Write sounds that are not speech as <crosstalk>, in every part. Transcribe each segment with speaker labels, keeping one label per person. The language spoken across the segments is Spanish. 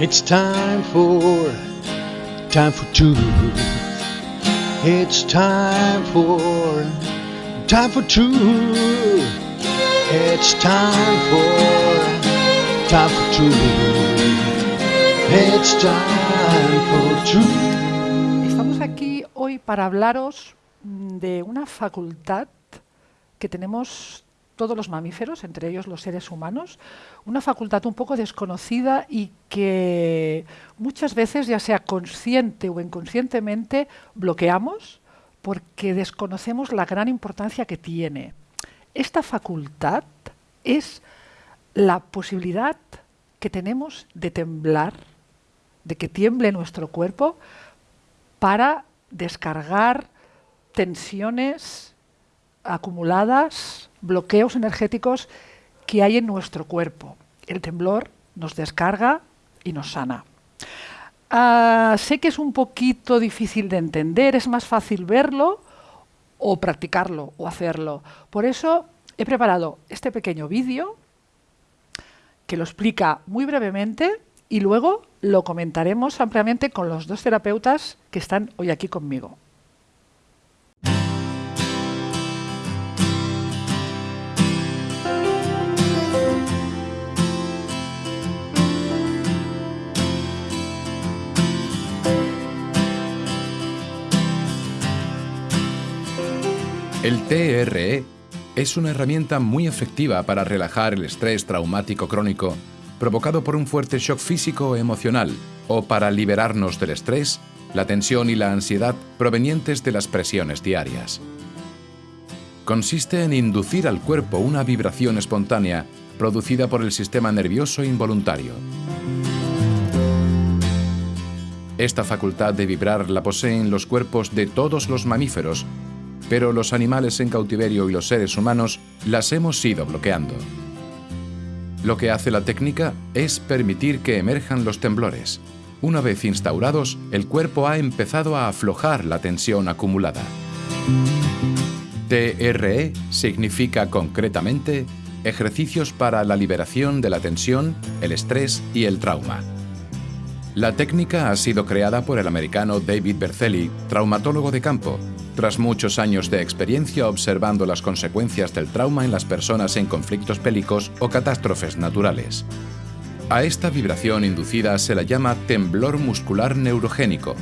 Speaker 1: It's time for, time for truth. It's time for, time for truth. It's time for, time for truth. It's time for truth.
Speaker 2: Estamos aquí hoy para hablaros mm, de una facultad que tenemos todos los mamíferos, entre ellos los seres humanos, una facultad un poco desconocida y que muchas veces, ya sea consciente o inconscientemente, bloqueamos porque desconocemos la gran importancia que tiene. Esta facultad es la posibilidad que tenemos de temblar, de que tiemble nuestro cuerpo para descargar tensiones acumuladas, bloqueos energéticos que hay en nuestro cuerpo. El temblor nos descarga y nos sana. Ah, sé que es un poquito difícil de entender, es más fácil verlo o practicarlo o hacerlo. Por eso he preparado este pequeño vídeo que lo explica muy brevemente y luego lo comentaremos ampliamente con los dos terapeutas que están hoy aquí conmigo.
Speaker 3: El TRE es una herramienta muy efectiva para relajar el estrés traumático crónico provocado por un fuerte shock físico o emocional o para liberarnos del estrés, la tensión y la ansiedad provenientes de las presiones diarias. Consiste en inducir al cuerpo una vibración espontánea producida por el sistema nervioso involuntario. Esta facultad de vibrar la poseen los cuerpos de todos los mamíferos pero los animales en cautiverio y los seres humanos las hemos ido bloqueando. Lo que hace la técnica es permitir que emerjan los temblores. Una vez instaurados, el cuerpo ha empezado a aflojar la tensión acumulada. TRE significa concretamente ejercicios para la liberación de la tensión, el estrés y el trauma. La técnica ha sido creada por el americano David Berceli, traumatólogo de campo, tras muchos años de experiencia observando las consecuencias del trauma en las personas en conflictos bélicos o catástrofes naturales. A esta vibración inducida se la llama temblor muscular neurogénico.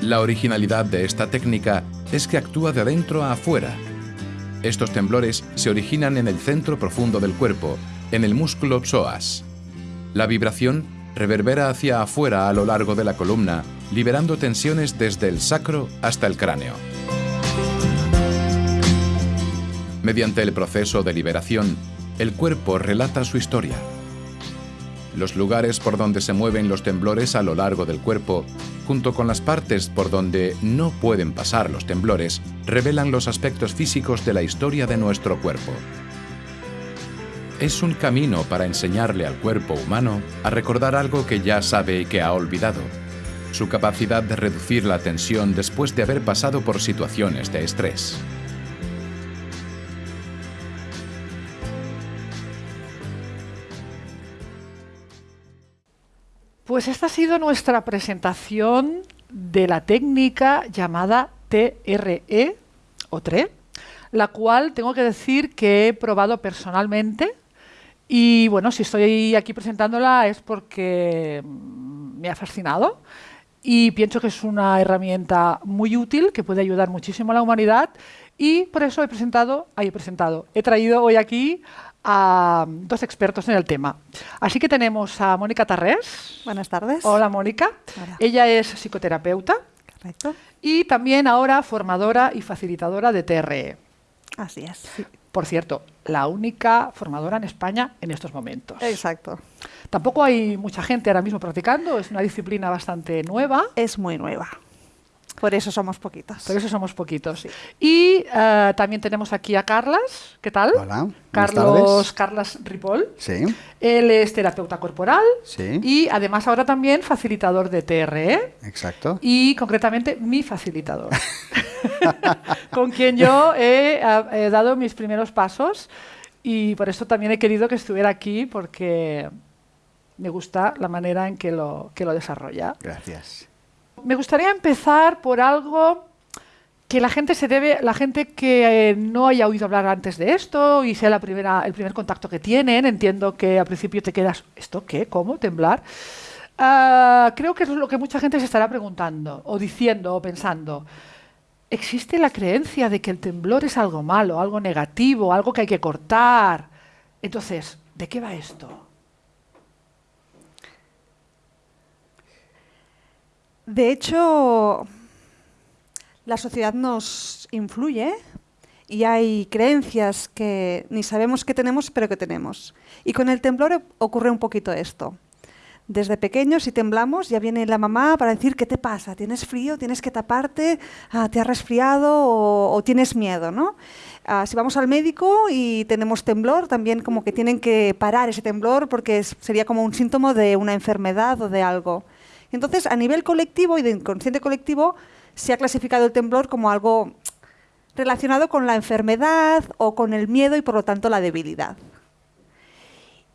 Speaker 3: La originalidad de esta técnica es que actúa de adentro a afuera. Estos temblores se originan en el centro profundo del cuerpo, en el músculo psoas. La vibración reverbera hacia afuera a lo largo de la columna, liberando tensiones desde el sacro hasta el cráneo. Mediante el proceso de liberación, el cuerpo relata su historia. Los lugares por donde se mueven los temblores a lo largo del cuerpo, junto con las partes por donde no pueden pasar los temblores, revelan los aspectos físicos de la historia de nuestro cuerpo es un camino para enseñarle al cuerpo humano a recordar algo que ya sabe y que ha olvidado, su capacidad de reducir la tensión después de haber pasado por situaciones de estrés.
Speaker 2: Pues esta ha sido nuestra presentación de la técnica llamada TRE o TRE, la cual tengo que decir que he probado personalmente y bueno, si estoy aquí presentándola es porque mm, me ha fascinado y pienso que es una herramienta muy útil que puede ayudar muchísimo a la humanidad y por eso he presentado, he presentado, he traído hoy aquí a dos expertos en el tema. Así que tenemos a Mónica Tarrés.
Speaker 4: Buenas tardes.
Speaker 2: Hola Mónica. Ella es psicoterapeuta.
Speaker 4: Correcto.
Speaker 2: Y también ahora formadora y facilitadora de TRE.
Speaker 4: Así es.
Speaker 2: Por cierto, la única formadora en España en estos momentos.
Speaker 4: Exacto.
Speaker 2: Tampoco hay mucha gente ahora mismo practicando, es una disciplina bastante nueva.
Speaker 4: Es muy nueva. Por eso somos poquitos.
Speaker 2: Por eso somos poquitos. Y uh, también tenemos aquí a Carlas. ¿Qué tal?
Speaker 5: Hola.
Speaker 2: Carlos Carlas Ripoll.
Speaker 5: Sí.
Speaker 2: Él es terapeuta corporal.
Speaker 5: Sí.
Speaker 2: Y además ahora también facilitador de TRE.
Speaker 5: Exacto.
Speaker 2: Y concretamente mi facilitador. <laughs> con quien yo he, he dado mis primeros pasos Y por eso también he querido que estuviera aquí, porque me gusta la manera en que lo, que lo desarrolla.
Speaker 1: Gracias.
Speaker 2: Me gustaría empezar por algo que la gente se debe, la gente que eh, no haya oído hablar antes de esto y sea el primer contacto que tienen, entiendo que al principio te quedas, ¿esto qué? ¿Cómo? ¿Temblar? Ah, creo que es lo que mucha gente se estará preguntando, o diciendo, o pensando. ¿Existe la creencia de que el temblor es algo malo, algo negativo, algo que hay que cortar? Entonces, ¿de qué va esto?
Speaker 4: De hecho, la sociedad nos influye y hay creencias que ni sabemos que tenemos, pero que tenemos. Y con el temblor ocurre un poquito esto. Desde pequeños, si temblamos, ya viene la mamá para decir, ¿qué te pasa? ¿Tienes frío? ¿Tienes que taparte? Ah, ¿Te has resfriado o, tienes miedo? ¿no? Ah, si vamos al médico y tenemos temblor, también como que tienen que parar ese temblor porque sería como un síntoma de una enfermedad o de algo. Entonces, a nivel colectivo y de inconsciente colectivo, se ha clasificado el temblor como algo relacionado con la enfermedad o con el miedo y por lo tanto la debilidad.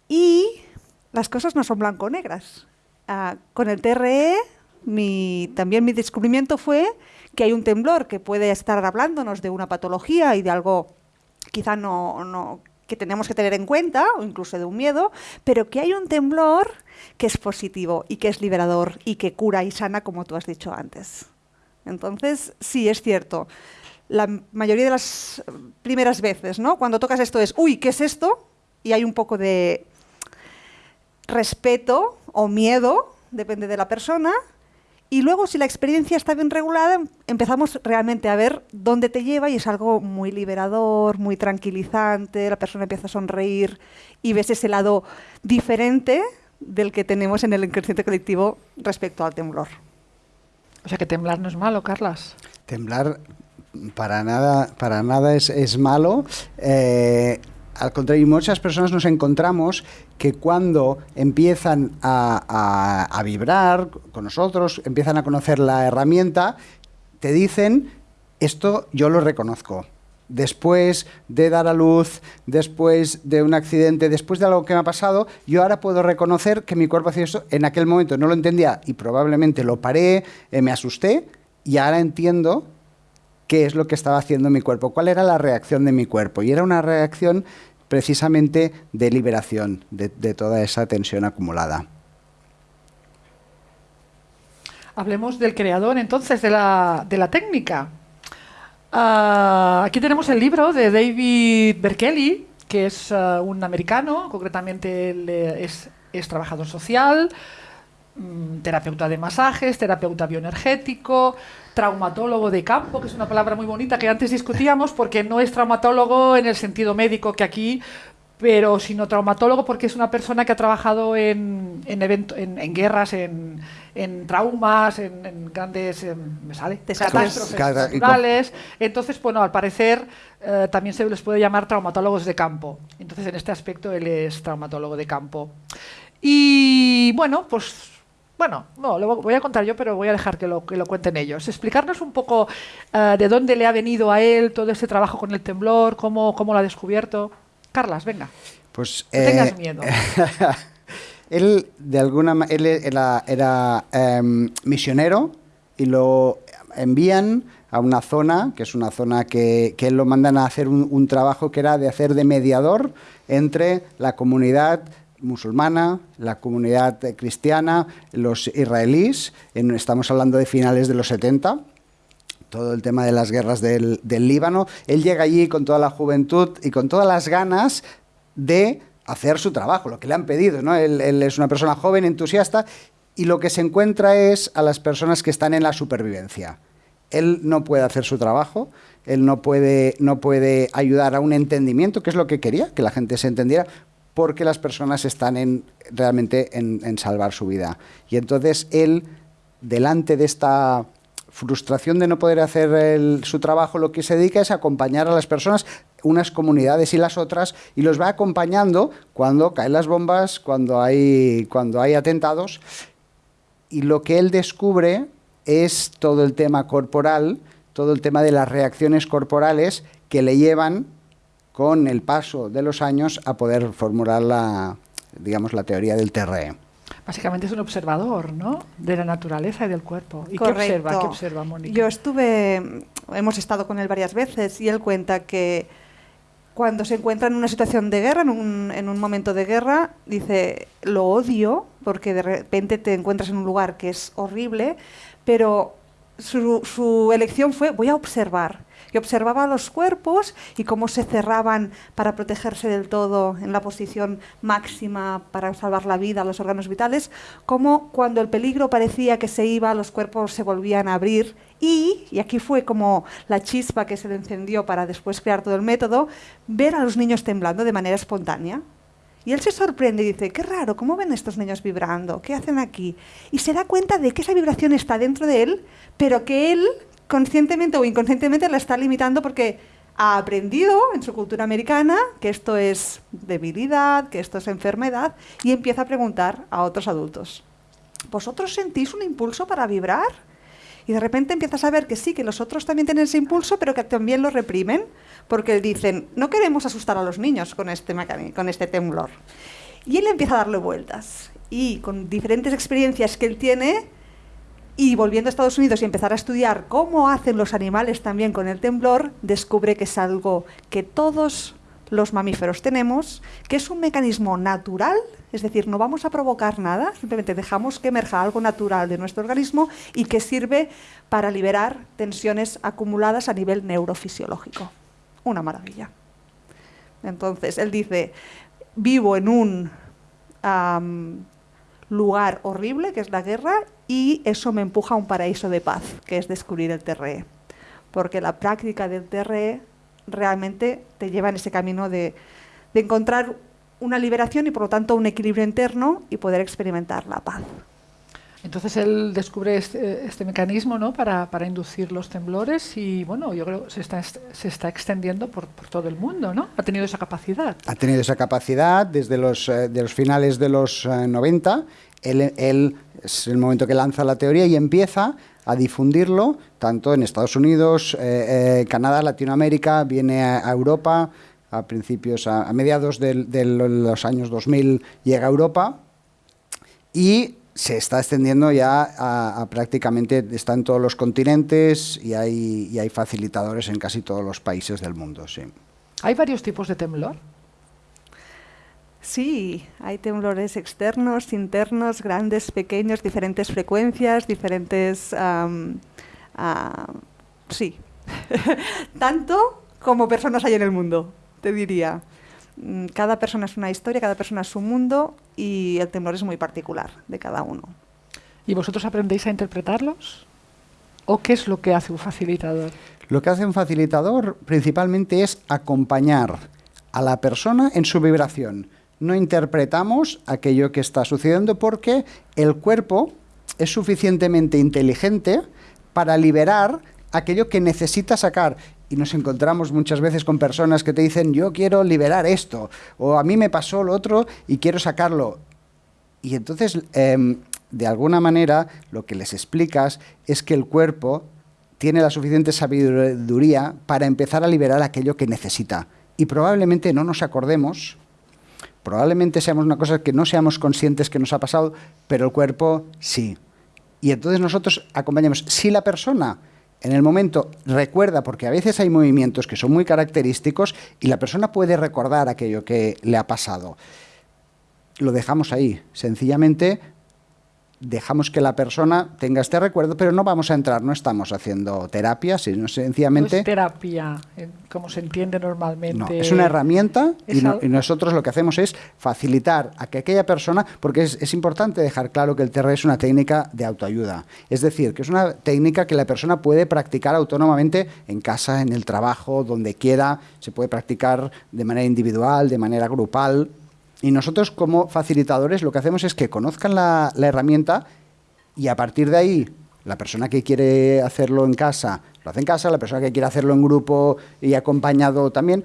Speaker 4: Y las cosas no son blanco-negras. Ah, con el TRE, mi- también mi descubrimiento fue que hay un temblor que puede estar hablándonos de una patología y de algo quizá no, que tenemos que tener en cuenta, o incluso de un miedo, pero que hay un temblor que es positivo y que es liberador y que cura y sana, como tú has dicho antes. Entonces, sí, es cierto. La mayoría de las primeras veces, ¿no? Cuando tocas esto es, uy, ¿qué es esto? Y hay un poco de respeto o miedo, depende de la persona. Y luego, si la experiencia está bien regulada, em- empezamos realmente a ver dónde te lleva y es algo muy liberador, muy tranquilizante, la persona empieza a sonreír y ves ese lado diferente del que tenemos en el inconsciente colectivo respecto al temblor.
Speaker 2: O sea que temblar no es malo, Carlas.
Speaker 1: Temblar para nada, para nada es, es malo. Eh, al contrario, muchas personas nos encontramos que cuando empiezan a, a- a vibrar con nosotros, empiezan a conocer la herramienta, te dicen, esto yo lo reconozco. Después de dar a luz, después de un accidente, después de algo que me ha pasado, yo ahora puedo reconocer que mi cuerpo hacía esto. En aquel momento no lo entendía y probablemente lo paré, eh, me asusté y ahora entiendo qué es lo que estaba haciendo mi cuerpo, cuál era la reacción de mi cuerpo. Y era una reacción precisamente de liberación de, de toda esa tensión acumulada.
Speaker 2: Hablemos del creador entonces de la, de la técnica. Ah, aquí tenemos el libro de David Berkeley, que es ah, un americano, concretamente él eh, es, es trabajador social, mm, terapeuta de masajes, terapeuta bioenergético, traumatólogo de campo, que es una palabra muy bonita que antes discutíamos porque no es traumatólogo en el sentido médico que aquí, pero sino traumatólogo porque es una persona que ha trabajado en, en, evento- en, en guerras, en, en traumas, en, en grandes em, me sale,
Speaker 4: Desastres.
Speaker 2: catástrofes naturales. Entonces, bueno, al parecer eh, también se les puede llamar traumatólogos de campo. Entonces, en este aspecto él es traumatólogo de campo. Y bueno, pues bueno, no, lo voy a contar yo, pero voy a dejar que lo, que lo cuenten ellos. Explicarnos un poco eh, de dónde le ha venido a él todo este trabajo con el temblor, cómo, cómo lo ha descubierto. Carlas, venga.
Speaker 1: Pues,
Speaker 2: No tengas miedo. <laughs>
Speaker 1: él, de alguna él era, era, em, misionero y lo envían a una zona, que es una zona que, que él lo mandan a hacer un, un trabajo que era de hacer de mediador entre la comunidad musulmana, la comunidad eh, cristiana, los israelíes, en- estamos hablando de finales de los 70, todo el tema de las guerras del, Líbano. Él llega allí con toda la juventud y con todas las ganas de hacer su trabajo, lo que le han pedido. ¿no? Él, es una persona joven, entusiasta, y lo que se encuentra es a las personas que están en la supervivencia. Él no puede hacer su trabajo, él no puede, no puede ayudar a un entendimiento, que es lo que quería, que la gente se entendiera, porque las personas están en, realmente en, en salvar su vida. Y entonces él, delante de esta frustración de no poder hacer su trabajo, lo que se dedica es acompañar a las personas, unas comunidades y las otras, y los va acompañando cuando caen las bombas, cuando hay, cuando hay atentados, y lo que él descubre es todo el tema corporal, todo el tema de las reacciones corporales que le llevan con el paso de los años a poder formular la, digamos, la teoría del TRE.
Speaker 2: Básicamente es un observador, ¿no? De la naturaleza y del cuerpo. ¿Y
Speaker 4: Correcto.
Speaker 2: qué observa? ¿Qué observa, Mónica?
Speaker 4: Yo estuve, hemos estado con él varias veces y él cuenta que cuando se encuentra en una situación de guerra, en un, en un momento de guerra, dice, lo odio porque de repente te encuentras en un lugar que es horrible, pero su, su elección fue, voy a observar. Observaba los cuerpos y cómo se cerraban para protegerse del todo en la posición máxima para salvar la vida a los órganos vitales, cómo cuando el peligro parecía que se iba, los cuerpos se volvían a abrir y, y aquí fue como la chispa que se le encendió para después crear todo el método, ver a los niños temblando de manera espontánea. Y él se sorprende y dice, qué raro, ¿cómo ven estos niños vibrando? ¿Qué hacen aquí? Y se da cuenta de que esa vibración está dentro de él, pero que él conscientemente o inconscientemente la está limitando porque ha aprendido en su cultura americana que esto es debilidad, que esto es enfermedad, y empieza a preguntar a otros adultos, ¿vosotros sentís un impulso para vibrar? Y de repente empiezas a ver que sí, que los otros también tienen ese impulso, pero que también lo reprimen, porque dicen, no queremos asustar a los niños con este, con este temblor. Y él empieza a darle vueltas. Y con diferentes experiencias que él tiene, y volviendo a Estados Unidos y empezar a estudiar cómo hacen los animales también con el temblor, descubre que es algo que todos los mamíferos tenemos, que es un mecanismo natural, es decir, no vamos a provocar nada, simplemente dejamos que emerja algo natural de nuestro organismo y que sirve para liberar tensiones acumuladas a nivel neurofisiológico. Una maravilla. Entonces, él dice, vivo en un lugar horrible, que es la guerra, y eso me empuja a un paraíso de paz, que es descubrir el TRE. Porque la práctica del TRE realmente te lleva en ese camino de, de encontrar una liberación y por lo tanto un equilibrio interno y poder experimentar la paz.
Speaker 2: Entonces él descubre este, este mecanismo ¿no? para, inducir los temblores y bueno, yo creo que se está, se está extendiendo por, todo el mundo, ¿no? Ha tenido esa capacidad.
Speaker 1: Ha tenido esa capacidad desde los, eh, de los finales de los eh, 90. Él, él, es el momento que lanza la teoría y empieza a difundirlo tanto en Estados Unidos, eh, Canadá, Latinoamérica, viene a, Europa a principios, a, mediados de, de los años 2000 llega a Europa y se está extendiendo ya a, a, prácticamente, está en todos los continentes y hay, y hay facilitadores en casi todos los países del mundo, sí.
Speaker 2: ¿Hay varios tipos de temblor?
Speaker 4: Sí, hay temblores externos, internos, grandes, pequeños, diferentes frecuencias, diferentes... Um, uh, sí, <laughs> tanto como personas hay en el mundo, te diría cada persona es una historia, cada persona es un mundo y el temblor es muy particular de cada uno.
Speaker 2: ¿Y vosotros aprendéis a interpretarlos? ¿O qué es lo que hace un facilitador?
Speaker 1: Lo que hace un facilitador principalmente es acompañar a la persona en su vibración. No interpretamos aquello que está sucediendo porque el cuerpo es suficientemente inteligente para liberar aquello que necesita sacar y nos encontramos muchas veces con personas que te dicen yo quiero liberar esto o a mí me pasó lo otro y quiero sacarlo. Y entonces, eh, de alguna manera, lo que les explicas es que el cuerpo tiene la suficiente sabiduría para empezar a liberar aquello que necesita. Y probablemente no nos acordemos, probablemente seamos una cosa que no seamos conscientes que nos ha pasado, pero el cuerpo sí. Y entonces nosotros acompañamos. Si la persona en el momento recuerda, porque a veces hay movimientos que son muy característicos y la persona puede recordar aquello que le ha pasado. Lo dejamos ahí, sencillamente dejamos que la persona tenga este recuerdo, pero no vamos a entrar, no estamos haciendo terapia, sino sencillamente...
Speaker 2: No es terapia, como se entiende normalmente.
Speaker 1: No, es una herramienta y, no, y, nosotros lo que hacemos es facilitar a que aquella persona, porque es, es, importante dejar claro que el TR es una técnica de autoayuda, es decir, que es una técnica que la persona puede practicar autónomamente en casa, en el trabajo, donde quiera, se puede practicar de manera individual, de manera grupal, y nosotros como facilitadores lo que hacemos es que conozcan la, herramienta y a partir de ahí la persona que quiere hacerlo en casa lo hace en casa, la persona que quiere hacerlo en grupo y acompañado también,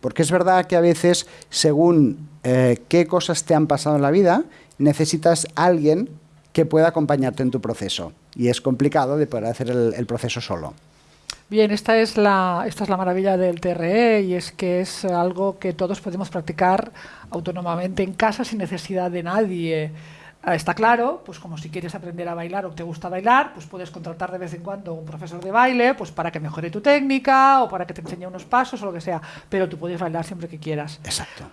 Speaker 1: porque es verdad que a veces según eh, qué cosas te han pasado en la vida necesitas alguien que pueda acompañarte en tu proceso y es complicado de poder hacer el proceso solo.
Speaker 2: Bien, esta es, la, esta es la maravilla del TRE y es que es algo que todos podemos practicar autónomamente en casa sin necesidad de nadie. Ah, Está claro, pues como si quieres aprender a bailar o te gusta bailar, pues puedes contratar de vez en cuando un profesor de baile, pues para que mejore tu técnica o para que te enseñe unos pasos o lo que sea, pero tú puedes bailar siempre que quieras.
Speaker 1: Exacto.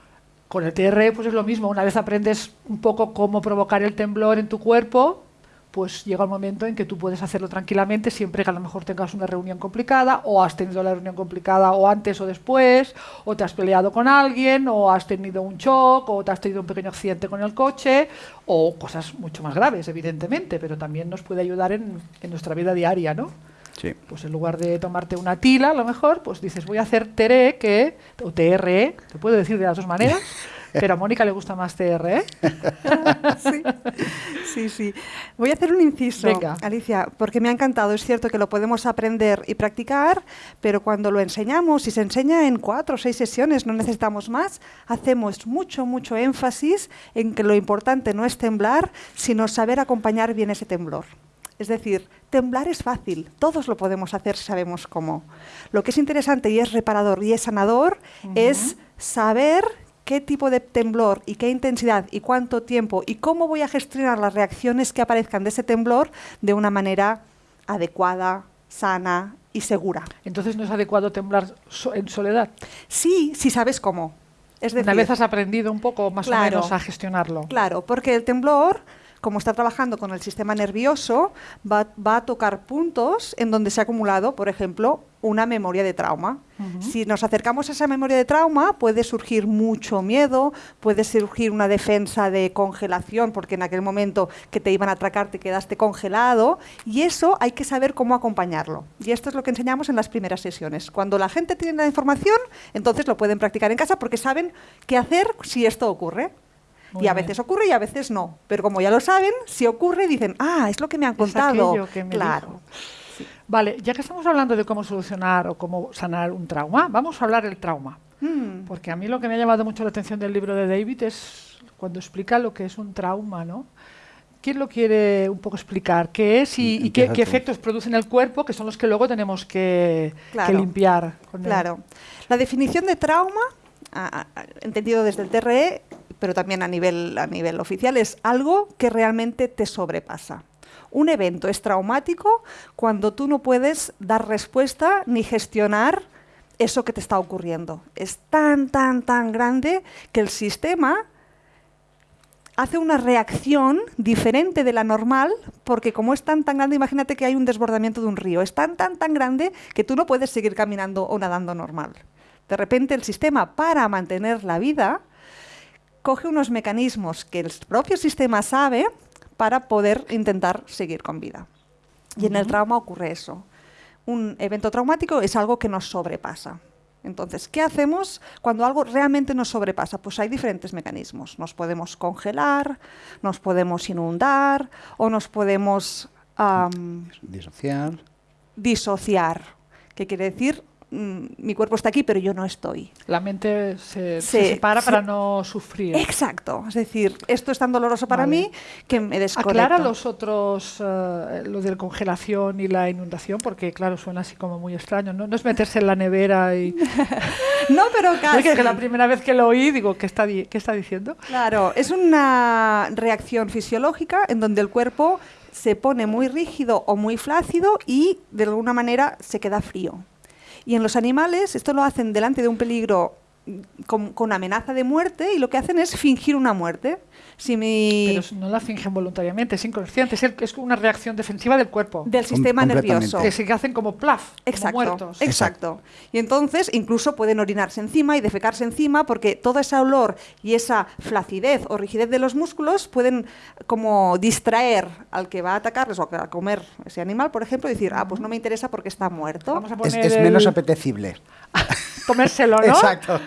Speaker 2: Con el TR pues es lo mismo, una vez aprendes un poco cómo provocar el temblor en tu cuerpo, pues llega el momento en que tú puedes hacerlo tranquilamente siempre que a lo mejor tengas una reunión complicada o has tenido la reunión complicada o antes o después, o te has peleado con alguien, o has tenido un shock, o te has tenido un pequeño accidente con el coche, o cosas mucho más graves, evidentemente, pero también nos puede ayudar en, en nuestra vida diaria, ¿no?
Speaker 1: Sí.
Speaker 2: Pues en lugar de tomarte una tila, a lo mejor, pues dices, voy a hacer TRE, que, o TRE, te puedo decir de las dos maneras, <laughs> pero a Mónica le gusta más TRE. <laughs>
Speaker 4: sí, sí, sí. Voy a hacer un inciso,
Speaker 2: Venga.
Speaker 4: Alicia, porque me ha encantado. Es cierto que lo podemos aprender y practicar, pero cuando lo enseñamos, y se enseña en cuatro o seis sesiones, no necesitamos más, hacemos mucho, mucho énfasis en que lo importante no es temblar, sino saber acompañar bien ese temblor. Es decir, temblar es fácil, todos lo podemos hacer si sabemos cómo. Lo que es interesante y es reparador y es sanador es saber qué tipo de temblor y qué intensidad y cuánto tiempo y cómo voy a gestionar las reacciones que aparezcan de ese temblor de una manera adecuada, sana y segura.
Speaker 2: Entonces no es adecuado temblar so- en soledad.
Speaker 4: Sí, si sabes cómo. Es decir,
Speaker 2: Una vez has aprendido un poco más
Speaker 4: Claro.
Speaker 2: o menos a gestionarlo.
Speaker 4: Claro, porque el temblor, como está trabajando con el sistema nervioso, va, va a tocar puntos en donde se ha acumulado, por ejemplo, una memoria de trauma. Si nos acercamos a esa memoria de trauma, puede surgir mucho miedo, puede surgir una defensa de congelación, porque en aquel momento que te iban a atracar te quedaste congelado, y eso hay que saber cómo acompañarlo. Y esto es lo que enseñamos en las primeras sesiones. Cuando la gente tiene la información, entonces lo pueden practicar en casa porque saben qué hacer si esto ocurre.
Speaker 2: Muy
Speaker 4: y a
Speaker 2: bien.
Speaker 4: veces ocurre y a veces no. Pero como ya lo saben, si ocurre, dicen, ah, es lo que me han
Speaker 2: Es
Speaker 4: contado.
Speaker 2: aquello que me
Speaker 4: claro.
Speaker 2: dijo. Vale, ya que estamos hablando de cómo solucionar o cómo sanar un trauma, vamos a hablar del trauma.
Speaker 4: Mm,
Speaker 2: Porque a mí lo que me ha llamado mucho la atención del libro de David es cuando explica lo que es un trauma, ¿no? ¿Quién lo quiere un poco explicar? ¿Qué es y, y qué, efectos produce en el cuerpo, que son los que luego tenemos que, limpiar? con el-
Speaker 4: Claro. La definición de trauma, a- a- entendido desde el TRE, pero también a nivel, a nivel oficial, es algo que realmente te sobrepasa. Un evento es traumático cuando tú no puedes dar respuesta ni gestionar eso que te está ocurriendo. Es tan, tan, tan grande que el sistema hace una reacción diferente de la normal, porque como es tan tan grande, imagínate que hay un desbordamiento de un río, es tan tan tan grande que tú no puedes seguir caminando o nadando normal. De repente el sistema, para mantener la vida, coge unos mecanismos que el propio sistema sabe para poder intentar seguir con vida. Y en el trauma ocurre eso. Un evento traumático es algo que nos sobrepasa. Entonces, ¿qué hacemos cuando algo realmente nos sobrepasa? Pues hay diferentes mecanismos. Nos podemos congelar, nos podemos inundar o nos podemos
Speaker 1: Disociar.
Speaker 4: disociar. ¿Qué quiere decir? Mm, mi cuerpo está aquí, pero yo no estoy.
Speaker 2: La mente se, se
Speaker 4: Se-
Speaker 2: separa
Speaker 4: se-
Speaker 2: para no sufrir.
Speaker 4: Exacto. Es decir, esto es tan doloroso para
Speaker 2: Vale.
Speaker 4: mí que me desconecto.
Speaker 2: Aclara los otros, eh, lo de congelación y la inundación, porque claro, suena así como muy extraño. No, no es meterse en la nevera y... <laughs>
Speaker 4: No, pero <laughs> casi.
Speaker 2: que la primera vez que lo oí, digo, ¿qué está, di- qué está diciendo?
Speaker 4: Claro, es una reacción fisiológica en donde el cuerpo se pone muy rígido o muy flácido y de alguna manera se queda frío. Y en los animales esto lo hacen delante de un peligro mm, con, con amenaza de muerte y lo que hacen es fingir una muerte. Si mi
Speaker 2: Pero no la fingen voluntariamente, es inconsciente, es, el- es una reacción defensiva del cuerpo.
Speaker 4: del sistema nervioso.
Speaker 2: que se hacen como plaf,
Speaker 4: Exacto,
Speaker 2: como muertos.
Speaker 4: exacto. Y entonces incluso pueden orinarse encima y defecarse encima porque todo ese olor y esa flacidez o rigidez de los músculos pueden como distraer al que va a atacarles o a comer ese animal, por ejemplo, y decir, ah, pues no me interesa porque está muerto.
Speaker 2: Vamos a
Speaker 1: Es, menos
Speaker 2: el-
Speaker 1: apetecible. <laughs>
Speaker 2: comérselo, ¿no?
Speaker 1: Exacto.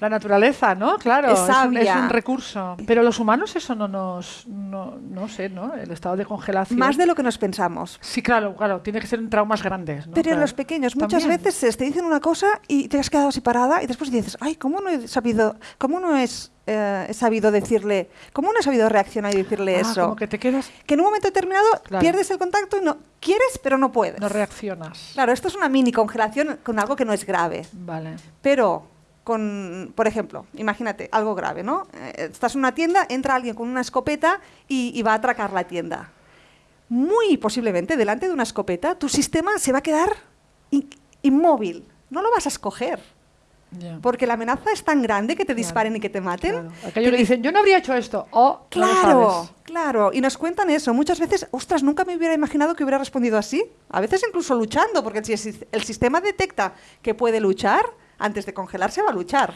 Speaker 2: La naturaleza, ¿no? Claro,
Speaker 4: Es
Speaker 2: es, un, es un recurso. Pero los humanos eso no nos, no, no sé, ¿no? El estado de congelación.
Speaker 4: Más de lo que nos pensamos.
Speaker 2: Sí, claro, claro, tiene que ser en traumas grandes. ¿no?
Speaker 4: Pero en los pequeños muchas
Speaker 2: También.
Speaker 4: veces te dicen una cosa y te has quedado así parada y después dices, ay, ¿cómo no he sabido, cómo no es, eh, he sabido decirle, cómo no he sabido reaccionar y decirle
Speaker 2: Ah,
Speaker 4: eso?
Speaker 2: como que te quedas,
Speaker 4: Que en un momento determinado
Speaker 2: Claro.
Speaker 4: pierdes el contacto y no quieres, pero no puedes.
Speaker 2: no reaccionas.
Speaker 4: Claro, esto es una mini congelación con algo que no es grave.
Speaker 2: Vale.
Speaker 4: Pero con, por ejemplo, imagínate, algo grave, ¿no? Eh, estás en una tienda, entra alguien con una escopeta y, y va a atracar la tienda. Muy posiblemente, delante de una escopeta, tu sistema se va a quedar in- inmóvil. No lo vas a escoger.
Speaker 2: Ya.
Speaker 4: Porque la amenaza es tan grande que te
Speaker 2: Claro,
Speaker 4: disparen y que te maten.
Speaker 2: Claro. Aquello le dicen, yo no habría hecho esto. Oh, no
Speaker 4: Claro,
Speaker 2: sabes.
Speaker 4: claro. Y nos cuentan eso. Muchas veces, ostras, nunca me hubiera imaginado que hubiera respondido así. A veces incluso luchando, porque si el sis- el sistema detecta que puede luchar, antes de congelarse va a luchar.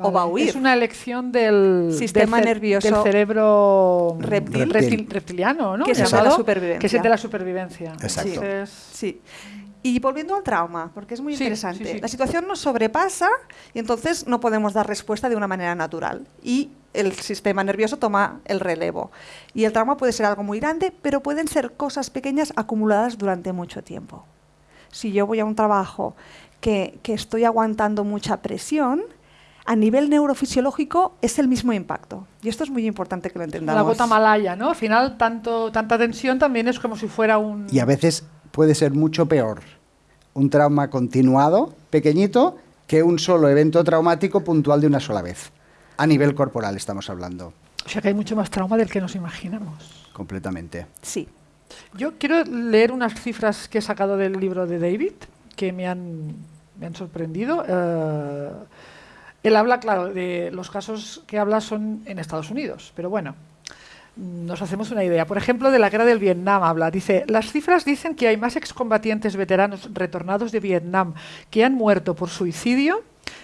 Speaker 4: O va a
Speaker 2: Vale.
Speaker 4: huir.
Speaker 2: Es una elección del
Speaker 4: Sistema
Speaker 2: del
Speaker 4: nervioso
Speaker 2: del cerebro
Speaker 4: reptil.
Speaker 2: reptil- reptiliano, ¿no?
Speaker 4: Que es de la supervivencia.
Speaker 2: Que es de la supervivencia.
Speaker 1: Exacto.
Speaker 2: Entonces,
Speaker 4: Sí. Y volviendo al trauma, porque es muy
Speaker 2: Sí,
Speaker 4: interesante.
Speaker 2: sí, sí.
Speaker 4: La situación nos sobrepasa y entonces no podemos dar respuesta de una manera natural. Y el sistema nervioso toma el relevo. Y el trauma puede ser algo muy grande, pero pueden ser cosas pequeñas acumuladas durante mucho tiempo. Si yo voy a un trabajo que, que estoy aguantando mucha presión, a nivel neurofisiológico es el mismo impacto. Y esto es muy importante que lo entendamos.
Speaker 2: la gota malaya, ¿no? Al final, tanto, tanta tensión también es como si fuera un...
Speaker 1: Y a veces puede ser mucho peor un trauma continuado, pequeñito, que un solo evento traumático puntual de una sola vez. A nivel corporal estamos hablando,
Speaker 2: O sea que hay mucho más trauma del que nos imaginamos.
Speaker 1: completamente.
Speaker 4: Sí.
Speaker 2: Yo quiero leer unas cifras que he sacado del libro de David, que me han, me han sorprendido. Eh, él habla, claro, de los casos que habla son en Estados Unidos, pero bueno, nos hacemos una idea. Por ejemplo, de la guerra del Vietnam habla. Dice, las cifras dicen que hay más excombatientes veteranos retornados de Vietnam que han muerto por suicidio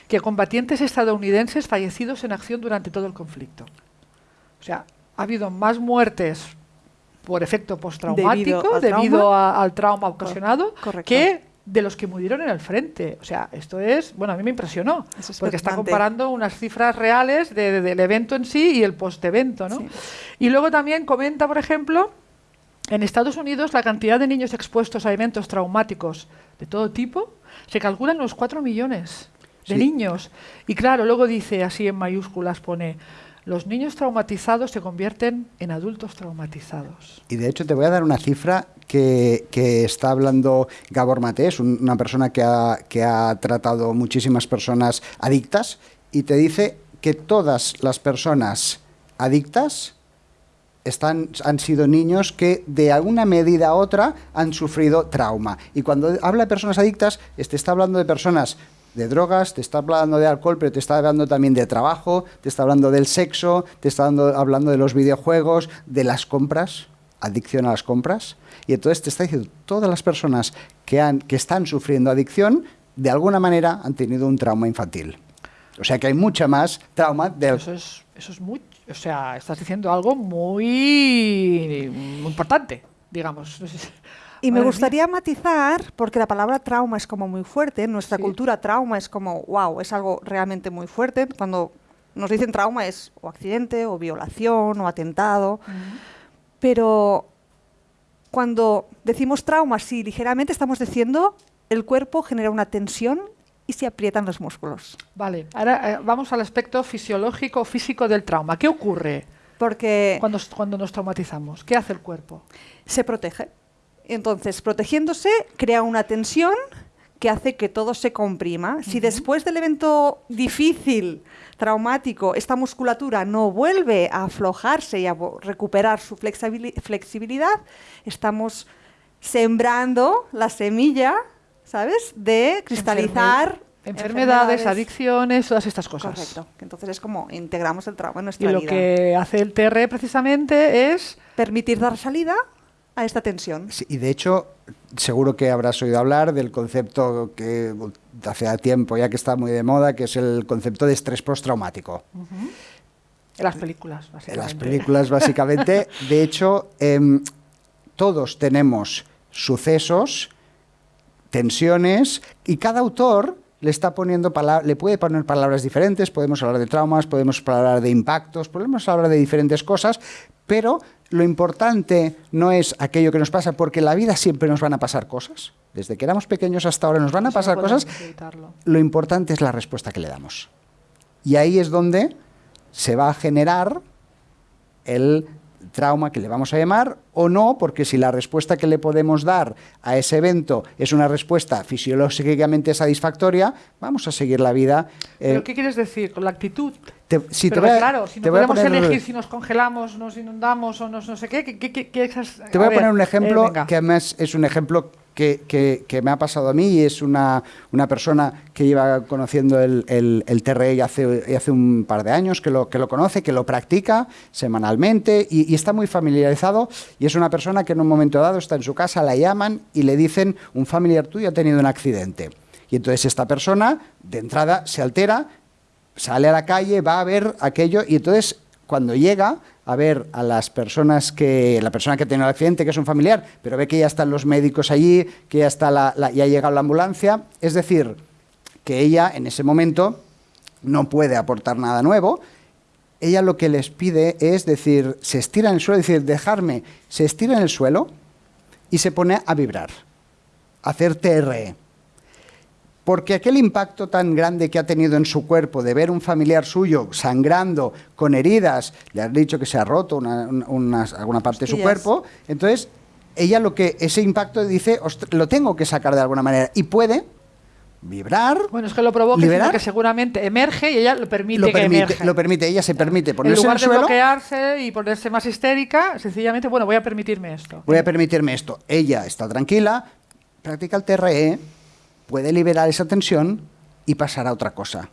Speaker 2: que combatientes estadounidenses fallecidos en acción durante todo el conflicto. O sea, ha habido más muertes por efecto postraumático
Speaker 4: Debido al
Speaker 2: debido,
Speaker 4: trauma.
Speaker 2: a- al trauma ocasionado
Speaker 4: correcto.
Speaker 2: que de los que murieron en el frente. O sea, esto es, bueno, a mí me impresionó,
Speaker 4: Es
Speaker 2: porque está comparando unas cifras reales de- de- del evento en sí y el post-evento, ¿no?
Speaker 4: Sí.
Speaker 2: Y luego también comenta, por ejemplo, en Estados Unidos la cantidad de niños expuestos a eventos traumáticos de todo tipo se calcula en los 4 millones de
Speaker 1: Sí.
Speaker 2: niños. Y claro, luego dice así en mayúsculas, pone, los niños traumatizados se convierten en adultos traumatizados.
Speaker 1: Y de hecho te voy a dar una cifra que, está hablando Gabor un- una persona que ha, tratado muchísimas personas adictas y te dice que todas las personas adictas están, han sido niños que de alguna medida u otra han sufrido trauma. Y cuando habla de personas adictas, te está hablando de personas de drogas, te está hablando de alcohol, pero te está hablando también de trabajo, te está hablando del sexo, te está dando- hablando de los videojuegos, de las compras, adicción a las compras. Y entonces te está diciendo, todas las personas que, han, que están sufriendo adicción, de alguna manera han tenido un trauma infantil. O sea que hay mucha más trauma del
Speaker 2: Eso es, eso es muy, o sea, estás diciendo algo muy, muy importante, digamos.
Speaker 4: Y me gustaría matizar, porque la palabra trauma es como muy fuerte, en nuestra
Speaker 2: Sí.
Speaker 4: cultura trauma es como, wow, es algo realmente muy fuerte. Cuando nos dicen trauma es o accidente, o violación, o atentado. Pero cuando decimos trauma, sí, ligeramente estamos diciendo el cuerpo genera una tensión y se aprietan los músculos.
Speaker 2: Vale, ahora eh, vamos al aspecto fisiológico, físico del trauma. ¿Qué ocurre
Speaker 4: Porque
Speaker 2: cuando, cuando nos traumatizamos? ¿Qué hace el cuerpo?
Speaker 4: se protege. Entonces, protegiéndose, crea una tensión que hace que todo se comprima. Si después del evento difícil, traumático, esta musculatura no vuelve a aflojarse y a recuperar su flexibili- flexibilidad, estamos sembrando la semilla, ¿sabes?, de cristalizar
Speaker 2: Enfermedades, adicciones, todas estas cosas.
Speaker 4: Correcto. Entonces es como integramos el trauma en
Speaker 2: Y
Speaker 4: nuestra
Speaker 2: lo
Speaker 4: vida.
Speaker 2: que hace el TR precisamente es
Speaker 4: Permitir dar salida a esta tensión.
Speaker 1: Sí, y de hecho, seguro que habrás oído hablar del concepto que hace tiempo ya que está muy de moda, que es el concepto de estrés postraumático.
Speaker 2: en las películas,
Speaker 1: En
Speaker 2: básicamente.
Speaker 1: las películas, básicamente. De hecho, em, todos tenemos sucesos, tensiones, y cada autor le está poniendo le puede poner palabras diferentes. Podemos hablar de traumas, podemos hablar de impactos, podemos hablar de diferentes cosas, pero lo importante no es aquello que nos pasa, porque en la vida siempre nos van a pasar cosas. Desde que éramos pequeños hasta ahora nos van a
Speaker 2: no
Speaker 1: pasar cosas.
Speaker 2: evitarlo.
Speaker 1: Lo importante es la respuesta que le damos. Y ahí es donde se va a generar el trauma que le vamos a llamar o no, porque si la respuesta que le podemos dar a ese evento es una respuesta fisiológicamente satisfactoria, vamos a seguir la vida.
Speaker 2: ¿Pero eh, qué quieres decir con la actitud?
Speaker 1: Te, si te voy a,
Speaker 2: claro, si no podemos elegir si nos congelamos, nos inundamos o nos no sé qué, ¿qué, qué, qué
Speaker 1: Te voy a, poner un ejemplo eh, que además es un ejemplo que, que, me ha pasado a mí y es una, una persona que lleva conociendo el, el, el TRE hace, hace un par de años, que lo, que lo conoce, que lo practica semanalmente y, y, está muy familiarizado y es una persona que en un momento dado está en su casa, la llaman y le dicen un familiar tuyo ha tenido un accidente. Y entonces esta persona de entrada se altera, sale a la calle, va a ver aquello y entonces cuando llega a ver a las personas que, la persona que tenido el accidente, que es un familiar, pero ve que ya están los médicos allí, que ya, está la, ya ha llegado la ambulancia, es decir, que ella en ese momento no puede aportar nada nuevo, ella lo que les pide es decir, se estira en el suelo, es decir, dejarme, se estira en el suelo y se pone a vibrar, a hacer TRE porque aquel impacto tan grande que ha tenido en su cuerpo de ver un familiar suyo sangrando, con heridas, le han dicho que se ha roto una, alguna parte de su cuerpo, entonces ella lo que ese impacto dice, lo tengo que sacar de alguna manera y puede vibrar.
Speaker 2: Bueno, es que lo provoca, liberar, que seguramente emerge y ella lo permite, lo permite
Speaker 1: Lo permite, ella se permite ponerse en,
Speaker 2: lugar de bloquearse y ponerse más histérica, sencillamente, bueno, voy a permitirme esto.
Speaker 1: Voy a permitirme esto. Ella está tranquila, practica el TRE, puede liberar esa tensión y pasar a otra cosa.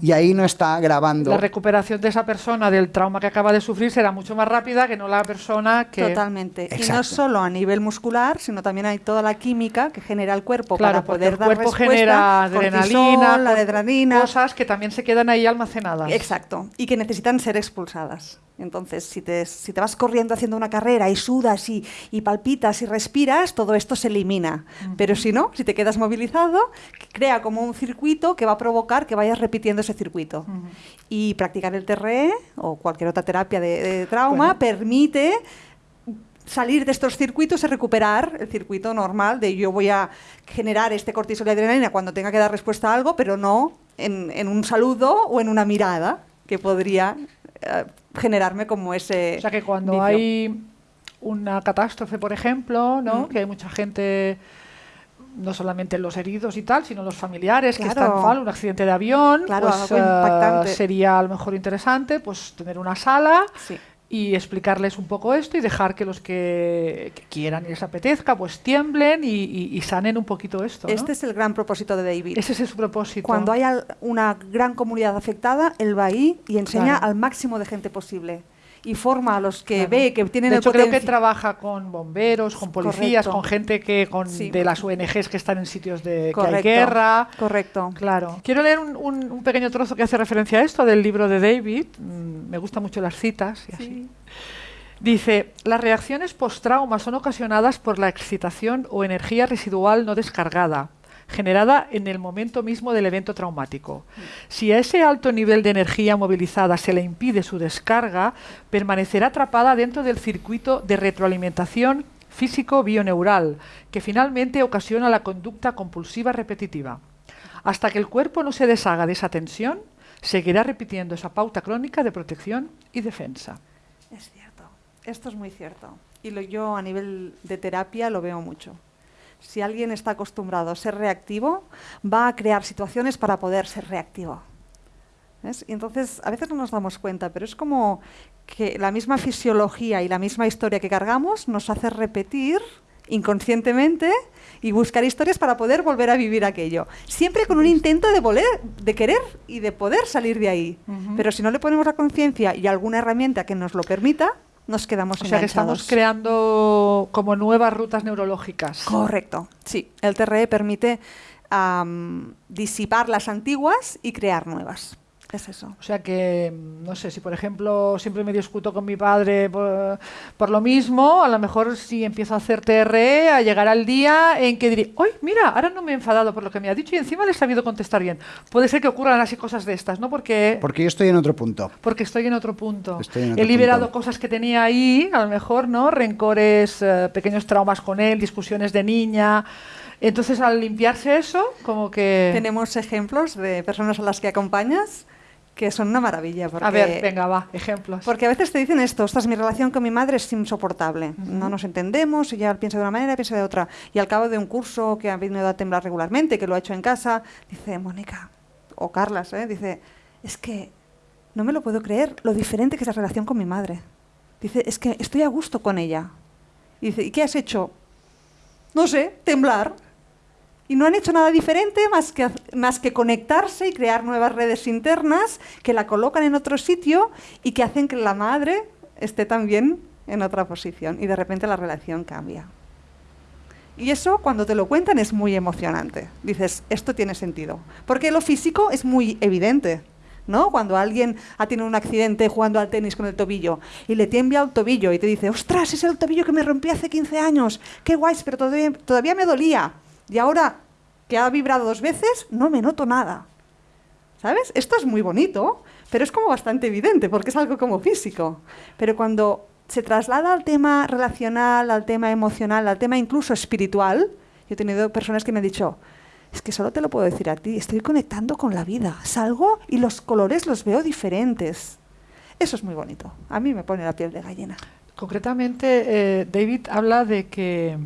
Speaker 1: Y ahí no está grabando.
Speaker 2: La recuperación de esa persona del trauma que acaba de sufrir será mucho más rápida que no la persona que.
Speaker 4: Totalmente. Y no solo a nivel muscular, sino también hay toda la química que genera el cuerpo para poder el dar cuerpo
Speaker 2: genera adrenalina,
Speaker 4: la adrenalina.
Speaker 2: Cosas que también se quedan ahí almacenadas.
Speaker 4: Exacto. Y que necesitan ser expulsadas. Entonces, si te, si te, vas corriendo haciendo una carrera y sudas y, y palpitas y respiras, todo esto se elimina. Pero si no, si te quedas movilizado, crea como un circuito que va a provocar que vayas repitiendo ese circuito. Y practicar el TRE o cualquier otra terapia de, trauma permite salir de estos circuitos y recuperar el circuito normal de yo voy a generar este cortisol y adrenalina cuando tenga que dar respuesta a algo, pero no en, en un saludo o en una mirada que podría generarme como ese...
Speaker 2: O sea que cuando hay una catástrofe, por ejemplo, ¿no? Mm. que hay mucha gente no solamente los heridos y tal, sino los familiares que están mal, un accidente de avión, pues uh, sería a lo mejor interesante pues tener una sala sí y explicarles un poco esto y dejar que los que, quieran y les apetezca pues tiemblen y, sanen un poquito esto.
Speaker 4: Este es el gran propósito de David.
Speaker 2: Ese es su propósito.
Speaker 4: Cuando hay una gran comunidad afectada, él va ahí y enseña al máximo de gente posible y forma a los que ve que tienen
Speaker 2: de hecho, creo que trabaja con bomberos, con policías, con gente que con de las ONGs que están en sitios de que hay guerra.
Speaker 4: Correcto.
Speaker 2: Claro. Quiero leer un, un, pequeño trozo que hace referencia a esto del libro de David. Mm, me gustan mucho las citas y así. Dice, las reacciones post-trauma son ocasionadas por la excitación o energía residual no descargada, generada en el momento mismo del evento traumático. Si a ese alto nivel de energía movilizada se le impide su descarga, permanecerá atrapada dentro del circuito de retroalimentación físico-bioneural, que finalmente ocasiona la conducta compulsiva repetitiva. Hasta que el cuerpo no se deshaga de esa tensión, seguirá repitiendo esa pauta crónica de protección y defensa.
Speaker 4: Es cierto, esto es muy cierto. Y lo, yo a nivel de terapia lo veo mucho si alguien está acostumbrado a ser reactivo, va a crear situaciones para poder ser reactivo. Y entonces, a veces no nos damos cuenta, pero es como que la misma fisiología y la misma historia que cargamos nos hace repetir inconscientemente y buscar historias para poder volver a vivir aquello. Siempre con un intento de, querer y de poder salir de ahí. Pero si no le ponemos la conciencia y alguna herramienta que nos lo permita, nos quedamos
Speaker 2: O sea que estamos creando como nuevas rutas neurológicas.
Speaker 4: Correcto, sí. El TRE permite disipar las antiguas y crear nuevas. Es eso.
Speaker 2: O sea que, no sé, si por ejemplo siempre me discuto con mi padre por, lo mismo, a lo mejor si empiezo a hacer TRE, a llegar al día en que diré, ¡ay, mira! Ahora no me he enfadado por lo que me ha dicho y encima le he sabido contestar bien. Puede ser que ocurran así cosas de estas, ¿no? Porque...
Speaker 1: Porque yo estoy en otro punto.
Speaker 2: Porque estoy en otro punto. he liberado cosas que tenía ahí, a lo mejor, ¿no? Rencores, eh, pequeños traumas con él, discusiones de niña. Entonces, al limpiarse eso, como que...
Speaker 4: Tenemos ejemplos de personas a las que acompañas que son una maravilla. Porque,
Speaker 2: A ver, venga, va, ejemplos.
Speaker 4: Porque a veces te dicen esto, ostras, mi relación con mi madre es insoportable. No nos entendemos, ella piensa de una manera, piensa de otra. Y al cabo de un curso que ha venido a temblar regularmente, que lo ha hecho en casa, dice, Mónica, o Carlas, ¿eh? dice, es que no me lo puedo creer lo diferente que es la relación con mi madre. Dice, es que estoy a gusto con ella. Y dice, ¿y qué has hecho? No sé, temblar. Y no han hecho nada diferente más que, conectarse y crear nuevas redes internas que la colocan en otro sitio y que hacen que la madre esté también en otra posición. Y de repente la relación cambia. Y eso cuando te lo cuentan es muy emocionante. Dices, esto tiene sentido. Porque lo físico es muy evidente. ¿no? Cuando alguien ha tenido un accidente jugando al tenis con el tobillo y le tiembla el tobillo y te dice, ostras, es el tobillo que me rompí hace 15 años, qué guay, pero todavía, todavía me dolía. Y ahora que ha vibrado dos veces, no me noto nada. ¿Sabes? Esto es muy bonito, pero es como bastante evidente porque es algo como físico. Pero cuando se traslada al tema relacional, al tema emocional, al tema incluso espiritual, yo he tenido personas que me han dicho, es que solo te lo puedo decir a ti, estoy conectando con la vida, salgo y los colores los veo diferentes. Eso es muy bonito, a mí me pone la piel de gallina.
Speaker 2: Concretamente, eh, David habla de que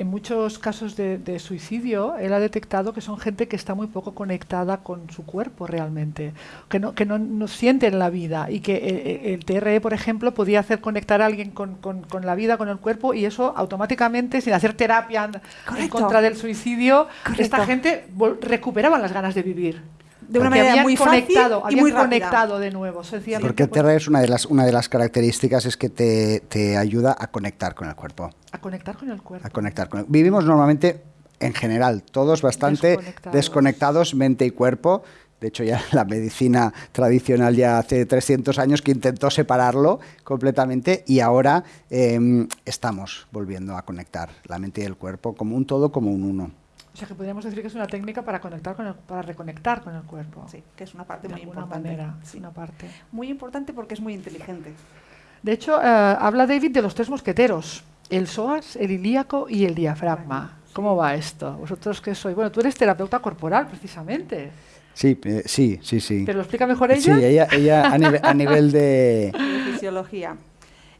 Speaker 2: en muchos casos de, de, suicidio, él ha detectado que son gente que está muy poco conectada con su cuerpo realmente, que no, que no, no sienten la vida y que eh, el TRE, por ejemplo, podía hacer conectar a alguien con, con, con, la vida, con el cuerpo y eso automáticamente, sin hacer terapia en, en contra del suicidio, Correcto. esta gente recuperaba las ganas de vivir
Speaker 4: de una manera muy
Speaker 2: conectado,
Speaker 4: fácil y muy
Speaker 2: conectado de nuevo.
Speaker 1: Sí, porque el TRE es una de las una de las características es que te, te, ayuda a conectar con el cuerpo.
Speaker 2: A conectar con el cuerpo.
Speaker 1: A conectar con el, Vivimos normalmente en general todos bastante desconectados. desconectados mente y cuerpo. De hecho, ya la medicina tradicional ya hace 300 años que intentó separarlo completamente y ahora eh, estamos volviendo a conectar la mente y el cuerpo como un todo, como un uno.
Speaker 2: O sea que podríamos decir que es una técnica para conectar con el, para reconectar con el cuerpo.
Speaker 4: Sí, que es una parte
Speaker 2: de
Speaker 4: muy importante.
Speaker 2: Manera, sí. una parte.
Speaker 4: Muy importante porque es muy inteligente.
Speaker 2: De hecho, eh, habla David de los tres mosqueteros, el psoas, el ilíaco y el diafragma. ¿Cómo va esto? ¿Vosotros qué sois? Bueno, tú eres terapeuta corporal, precisamente.
Speaker 1: Sí, eh, sí, sí, sí.
Speaker 2: ¿Te lo explica mejor ella?
Speaker 1: Sí, ella, ella a, nivel, a nivel de...
Speaker 4: de <laughs> fisiología.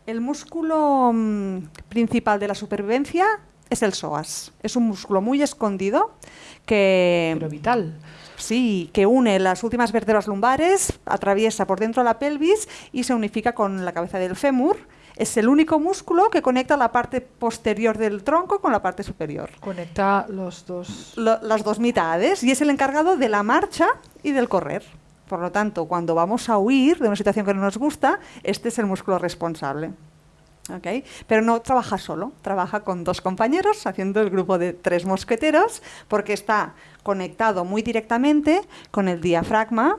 Speaker 4: El músculo mmm, principal de la supervivencia es el psoas. Es un músculo muy escondido que...
Speaker 2: Pero vital.
Speaker 4: Sí, que une las últimas vértebras lumbares, atraviesa por dentro la pelvis y se unifica con la cabeza del fémur. Es el único músculo que conecta la parte posterior del tronco con la parte superior.
Speaker 2: Conecta los dos...
Speaker 4: Lo, las dos mitades y es el encargado de la marcha y del correr. Por lo tanto, cuando vamos a huir de una situación que no nos gusta, este es el músculo responsable. Okay. Pero no trabaja solo, trabaja con dos compañeros haciendo el grupo de tres mosqueteros porque está conectado muy directamente con el diafragma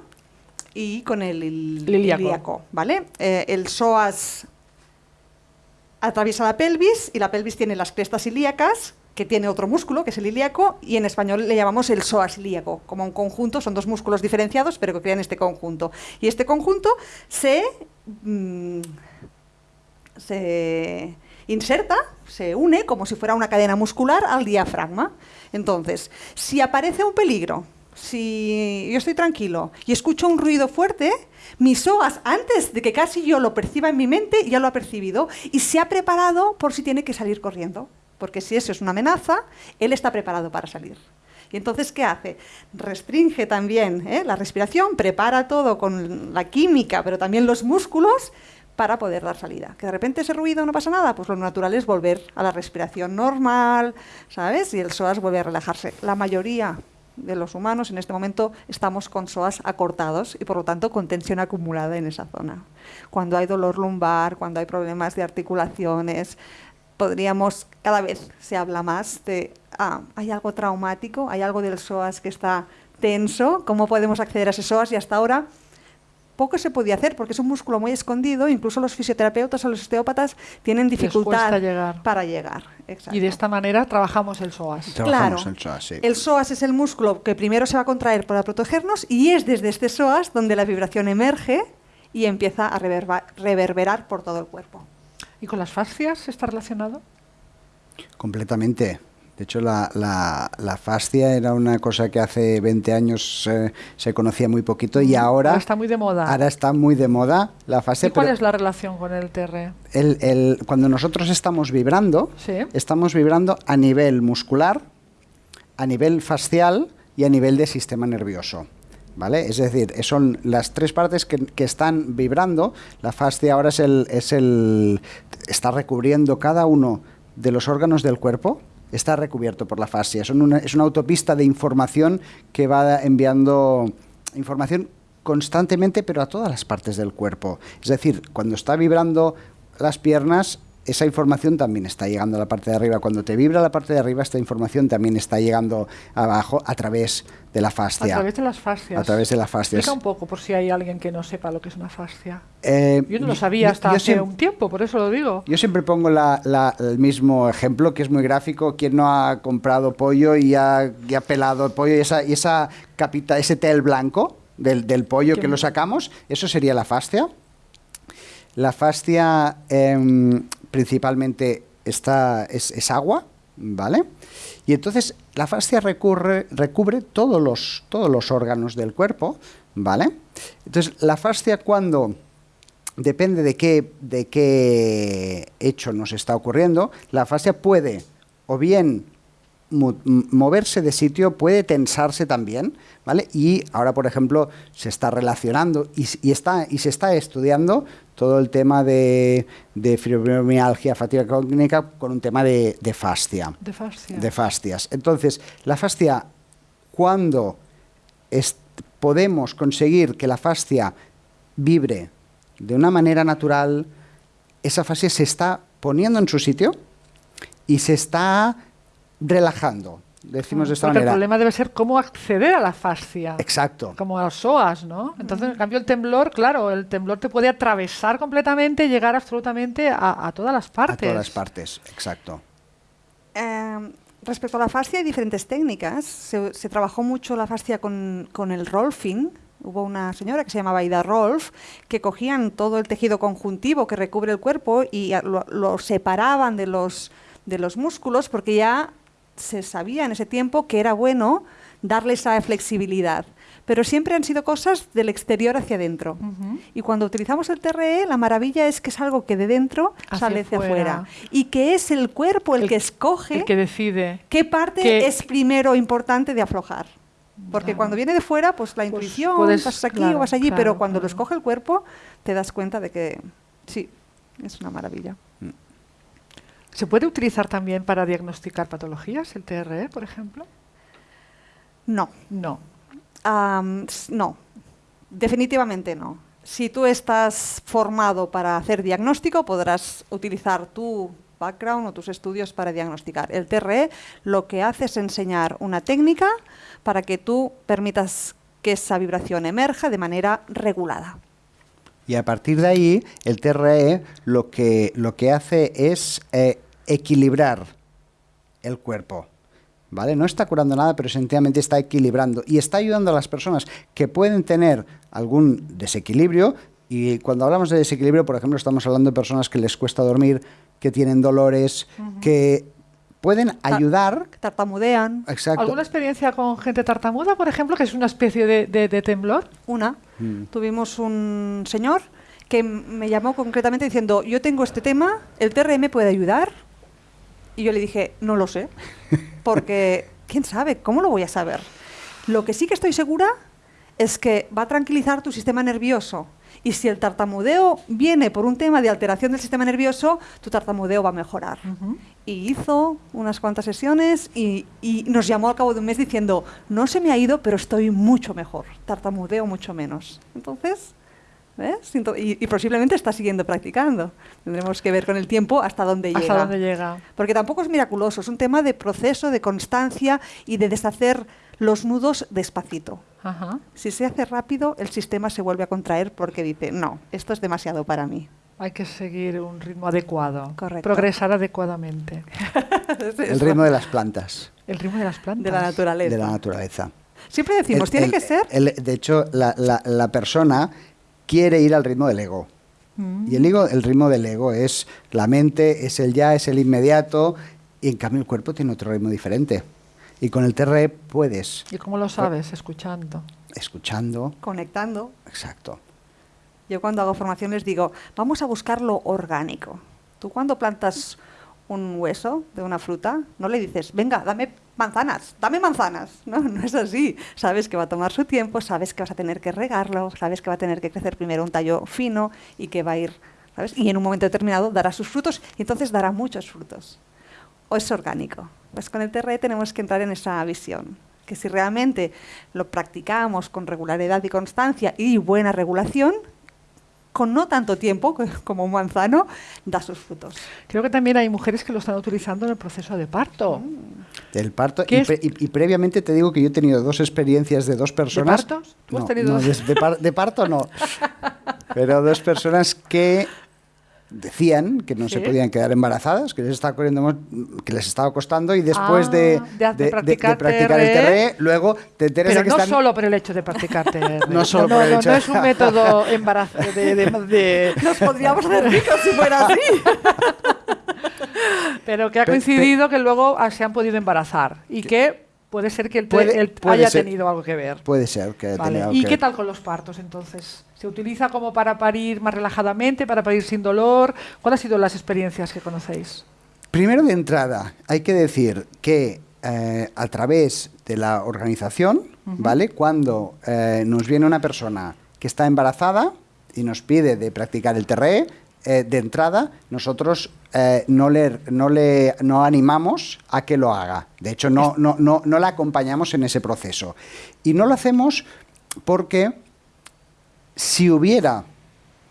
Speaker 4: y con el ilíaco. ilíaco ¿vale? Eh, el psoas atraviesa la pelvis y la pelvis tiene las crestas ilíacas que tiene otro músculo, que es el ilíaco, y en español le llamamos el psoas ilíaco. Como un conjunto, son dos músculos diferenciados, pero que crean este conjunto. Y este conjunto se... Mmm, se inserta, se une como si fuera una cadena muscular al diafragma. Entonces, si aparece un peligro, si yo estoy tranquilo y escucho un ruido fuerte, mi psoas, antes de que casi yo lo perciba en mi mente, ya lo ha percibido y se ha preparado por si tiene que salir corriendo. Porque si eso es una amenaza, él está preparado para salir. Y entonces, ¿qué hace? Restringe también ¿eh? la respiración, prepara todo con la química, pero también los músculos para poder dar salida. Que de repente ese ruido no pasa nada, pues lo natural es volver a la respiración normal, ¿sabes? Y el psoas vuelve a relajarse. La mayoría de los humanos en este momento estamos con psoas acortados y por lo tanto con tensión acumulada en esa zona. Cuando hay dolor lumbar, cuando hay problemas de articulaciones, podríamos, cada vez se habla más de, ah, hay algo traumático, hay algo del psoas que está tenso, ¿cómo podemos acceder a ese psoas? Y hasta ahora poco se podía hacer porque es un músculo muy escondido, incluso los fisioterapeutas o los osteópatas tienen dificultad
Speaker 2: llegar.
Speaker 4: para llegar. Exacto.
Speaker 2: Y de esta manera trabajamos el psoas.
Speaker 1: Trabajamos
Speaker 4: claro,
Speaker 1: el psoas, sí.
Speaker 4: el psoas es el músculo que primero se va a contraer para protegernos y es desde este psoas donde la vibración emerge y empieza a reverber reverberar por todo el cuerpo.
Speaker 2: ¿Y con las fascias está relacionado?
Speaker 1: Completamente. De hecho, la, la, la fascia era una cosa que hace 20 años eh, se conocía muy poquito y ahora,
Speaker 2: Ahora está muy de moda.
Speaker 1: ahora está muy de moda la fascia.
Speaker 2: ¿Y cuál
Speaker 1: pero
Speaker 2: es la relación con el TR?
Speaker 1: el- el- cuando nosotros estamos vibrando,
Speaker 2: Sí.
Speaker 1: estamos vibrando a nivel muscular, a nivel facial y a nivel de sistema nervioso. ¿Vale? Es decir, son las tres partes que, que están vibrando. La fascia ahora es el, es el. está recubriendo cada uno de los órganos del cuerpo. Está recubierto por la fascia. Es una autopista de información que va enviando información constantemente, pero a todas las partes del cuerpo. Es decir, cuando está vibrando las piernas, esa información también está llegando a la parte de arriba. Cuando te vibra la parte de arriba, esta información también está llegando abajo a través de la
Speaker 2: A
Speaker 1: fascia.
Speaker 2: través de las fascias.
Speaker 1: A través de la fascia.
Speaker 2: Explica un poco, por si hay alguien que no sepa lo que es una fascia.
Speaker 1: Eh,
Speaker 2: Yo no lo sabía
Speaker 1: yo-
Speaker 2: hasta
Speaker 1: yo
Speaker 2: hace un tiempo, por eso lo digo.
Speaker 1: Yo siempre pongo la- la- el mismo ejemplo, que es muy gráfico. ¿Quién no ha comprado pollo y ha, y ha pelado el pollo y esa, y esa capita, ese tel blanco del, del pollo que lo sacamos? Eso sería la fascia. La fascia em, principalmente está, es, es agua, ¿vale? Y entonces la fascia recubre todos los, todos los órganos del cuerpo, ¿vale? Entonces la fascia cuando depende de qué, de qué hecho nos está ocurriendo, la fascia puede o bien moverse de sitio, puede tensarse también, ¿vale? Y ahora, por ejemplo, se está relacionando y, está, y se está estudiando todo el tema de, de fibromialgia, fatiga crónica, con un tema de, de fascia
Speaker 2: De fascia.
Speaker 1: de fascias. Entonces, la fascia, cuando podemos conseguir que la fascia vibre de una manera natural, esa fascia se está poniendo en su sitio y se está relajando. Decimos de esta
Speaker 2: Porque el
Speaker 1: manera.
Speaker 2: problema debe ser cómo acceder a la fascia.
Speaker 1: Exacto.
Speaker 2: Como a los psoas, ¿no? Entonces, en cambio, el temblor, claro, el temblor te puede atravesar completamente, llegar absolutamente a, a todas las
Speaker 1: A
Speaker 2: partes.
Speaker 1: todas las partes, exacto.
Speaker 4: Eh, respecto a la fascia hay diferentes técnicas. Se, se trabajó mucho la fascia con, con el rolfing. Hubo una señora que se llamaba Ida Rolf que cogían todo el tejido conjuntivo que recubre el cuerpo y a- lo, lo separaban de los, de los músculos porque ya se sabía en ese tiempo que era bueno darle esa flexibilidad. Pero siempre han sido cosas del exterior hacia adentro. Y cuando utilizamos el TRE, la maravilla es que es algo que de dentro
Speaker 2: Hacia
Speaker 4: sale hacia
Speaker 2: afuera.
Speaker 4: Y que es el cuerpo el,
Speaker 2: El-
Speaker 4: que escoge
Speaker 2: El que decide.
Speaker 4: qué parte
Speaker 2: que-
Speaker 4: es primero importante de aflojar. Porque
Speaker 2: Claro.
Speaker 4: cuando viene de fuera, pues la
Speaker 2: Pues
Speaker 4: intuición,
Speaker 2: puedes-
Speaker 4: vas aquí
Speaker 2: claro,
Speaker 4: o vas allí,
Speaker 2: claro,
Speaker 4: pero cuando lo escoge el cuerpo, te das cuenta de que sí, es una maravilla.
Speaker 2: ¿Se puede utilizar también para diagnosticar patologías, el TRE, por ejemplo?
Speaker 4: No,
Speaker 2: No.
Speaker 4: No, definitivamente no. Si tú estás formado para hacer diagnóstico, podrás utilizar tu background o tus estudios para diagnosticar. El TRE lo que hace es enseñar una técnica para que tú permitas que esa vibración emerja de manera regulada.
Speaker 1: Y a partir de ahí, el TRE lo que, lo que hace es eh, equilibrar el cuerpo. ¿Vale? No está curando nada, pero sencillamente está equilibrando y está ayudando a las personas que pueden tener algún desequilibrio. Y cuando hablamos de desequilibrio, por ejemplo, estamos hablando de personas que les cuesta dormir, que tienen dolores, que pueden ayudar.
Speaker 4: Tartamudean.
Speaker 1: Exacto.
Speaker 2: ¿Alguna experiencia con gente tartamuda, por ejemplo, que es una especie de, de- de temblor?
Speaker 4: Una.
Speaker 1: Mm.
Speaker 4: Tuvimos un señor que me llamó concretamente diciendo, yo tengo este tema, ¿el TRM puede ayudar? Y yo le dije, no lo sé, <laughs> porque quién sabe, ¿cómo lo voy a saber? Lo que sí que estoy segura es que va a tranquilizar tu sistema nervioso. Y si el tartamudeo viene por un tema de alteración del sistema nervioso, tu tartamudeo va a mejorar. Y hizo unas cuantas sesiones y, y nos llamó al cabo de un mes diciendo, no se me ha ido, pero estoy mucho mejor, tartamudeo mucho menos. Entonces, ¿ves? Ento- Y, y posiblemente está siguiendo practicando. Tendremos que ver con el tiempo hasta dónde
Speaker 2: ¿Hasta
Speaker 4: llega.
Speaker 2: dónde llega?
Speaker 4: Porque tampoco es miraculoso, es un tema de proceso, de constancia y de deshacer los nudos despacito.
Speaker 2: Ajá.
Speaker 4: Si se hace rápido, el sistema se vuelve a contraer porque dice, no, esto es demasiado para mí.
Speaker 2: Hay que seguir un ritmo adecuado.
Speaker 4: Correcto.
Speaker 2: Progresar adecuadamente. <laughs>
Speaker 1: El ritmo de las plantas,
Speaker 2: El ritmo de las plantas.
Speaker 4: de la naturaleza.
Speaker 1: de la naturaleza.
Speaker 4: Siempre decimos,
Speaker 1: El-
Speaker 4: tiene
Speaker 1: el-
Speaker 4: que ser
Speaker 1: el- de hecho, la, la- la persona quiere ir al ritmo del ego.
Speaker 2: Mm.
Speaker 1: Y el, ego, el ritmo del ego es la mente, es el ya, es el inmediato. y en cambio el cuerpo tiene otro ritmo diferente. Y con el TRE puedes,
Speaker 2: ¿Y cómo lo sabes? Escuchando.
Speaker 1: escuchando,
Speaker 4: Conectando.
Speaker 1: exacto.
Speaker 4: Yo cuando hago formación les digo, vamos a buscar lo orgánico. Tú cuando plantas un hueso de una fruta, no le dices, venga, dame manzanas, dame manzanas. <laughs> No, no es así. Sabes que va a tomar su tiempo, sabes que vas a tener que regarlo, sabes que va a tener que crecer primero un tallo fino y que va a ir, ¿sabes? Y en un momento determinado dará sus frutos y entonces dará muchos frutos. O es orgánico. Pues con el TRE tenemos que entrar en esa visión. Que si realmente lo practicamos con regularidad y constancia y buena regulación, con no tanto tiempo co- <laughs> como un manzano, da sus frutos.
Speaker 2: Creo que también hay mujeres que lo están utilizando en el proceso de parto.
Speaker 1: Del parto.
Speaker 2: ¿Qué
Speaker 1: Y, pre- y- y previamente te digo que yo he tenido dos experiencias de dos personas.
Speaker 2: partos? ¿Tú has
Speaker 1: no,
Speaker 2: tenido
Speaker 1: no,
Speaker 2: dos?
Speaker 1: de, de par- de parto no. <laughs> Pero dos personas que decían que no se
Speaker 2: Sí.
Speaker 1: podían quedar embarazadas, que les estaba corriendo, que les estaba costando y después
Speaker 2: Ah,
Speaker 1: de,
Speaker 2: de- de practicar
Speaker 1: practicar el
Speaker 2: TRE,
Speaker 1: TRE, luego te enteras
Speaker 2: Pero
Speaker 1: de que
Speaker 2: no
Speaker 1: están
Speaker 2: solo por el hecho de practicar TR. <laughs>
Speaker 1: No solo
Speaker 2: no,
Speaker 1: por el hecho
Speaker 2: no
Speaker 1: de-
Speaker 2: es un método embarazo de, de- de- <laughs>
Speaker 4: Nos podríamos hacer ricos si fuera así.
Speaker 2: Pero que ha
Speaker 1: Pe-
Speaker 2: coincidido que luego ah, se han podido embarazar y que puede ser que el, te-
Speaker 1: Puede-
Speaker 2: haya
Speaker 1: ser.
Speaker 2: tenido algo que ver.
Speaker 1: Puede ser que
Speaker 2: Vale.
Speaker 1: algo
Speaker 2: ¿Y
Speaker 1: que
Speaker 2: qué
Speaker 1: ver.
Speaker 2: tal con los partos entonces? ¿Se utiliza como para parir más relajadamente, para parir sin dolor? ¿Cuáles han sido las experiencias que conocéis?
Speaker 1: Primero de entrada, hay que decir que eh, a través de la organización, ¿vale? Cuando eh, nos viene una persona que está embarazada y nos pide de practicar el TRE, eh, de entrada nosotros eh, no, le, no le no animamos a que lo haga. De hecho, no, no, no, no la acompañamos en ese proceso. Y no lo hacemos porque si hubiera,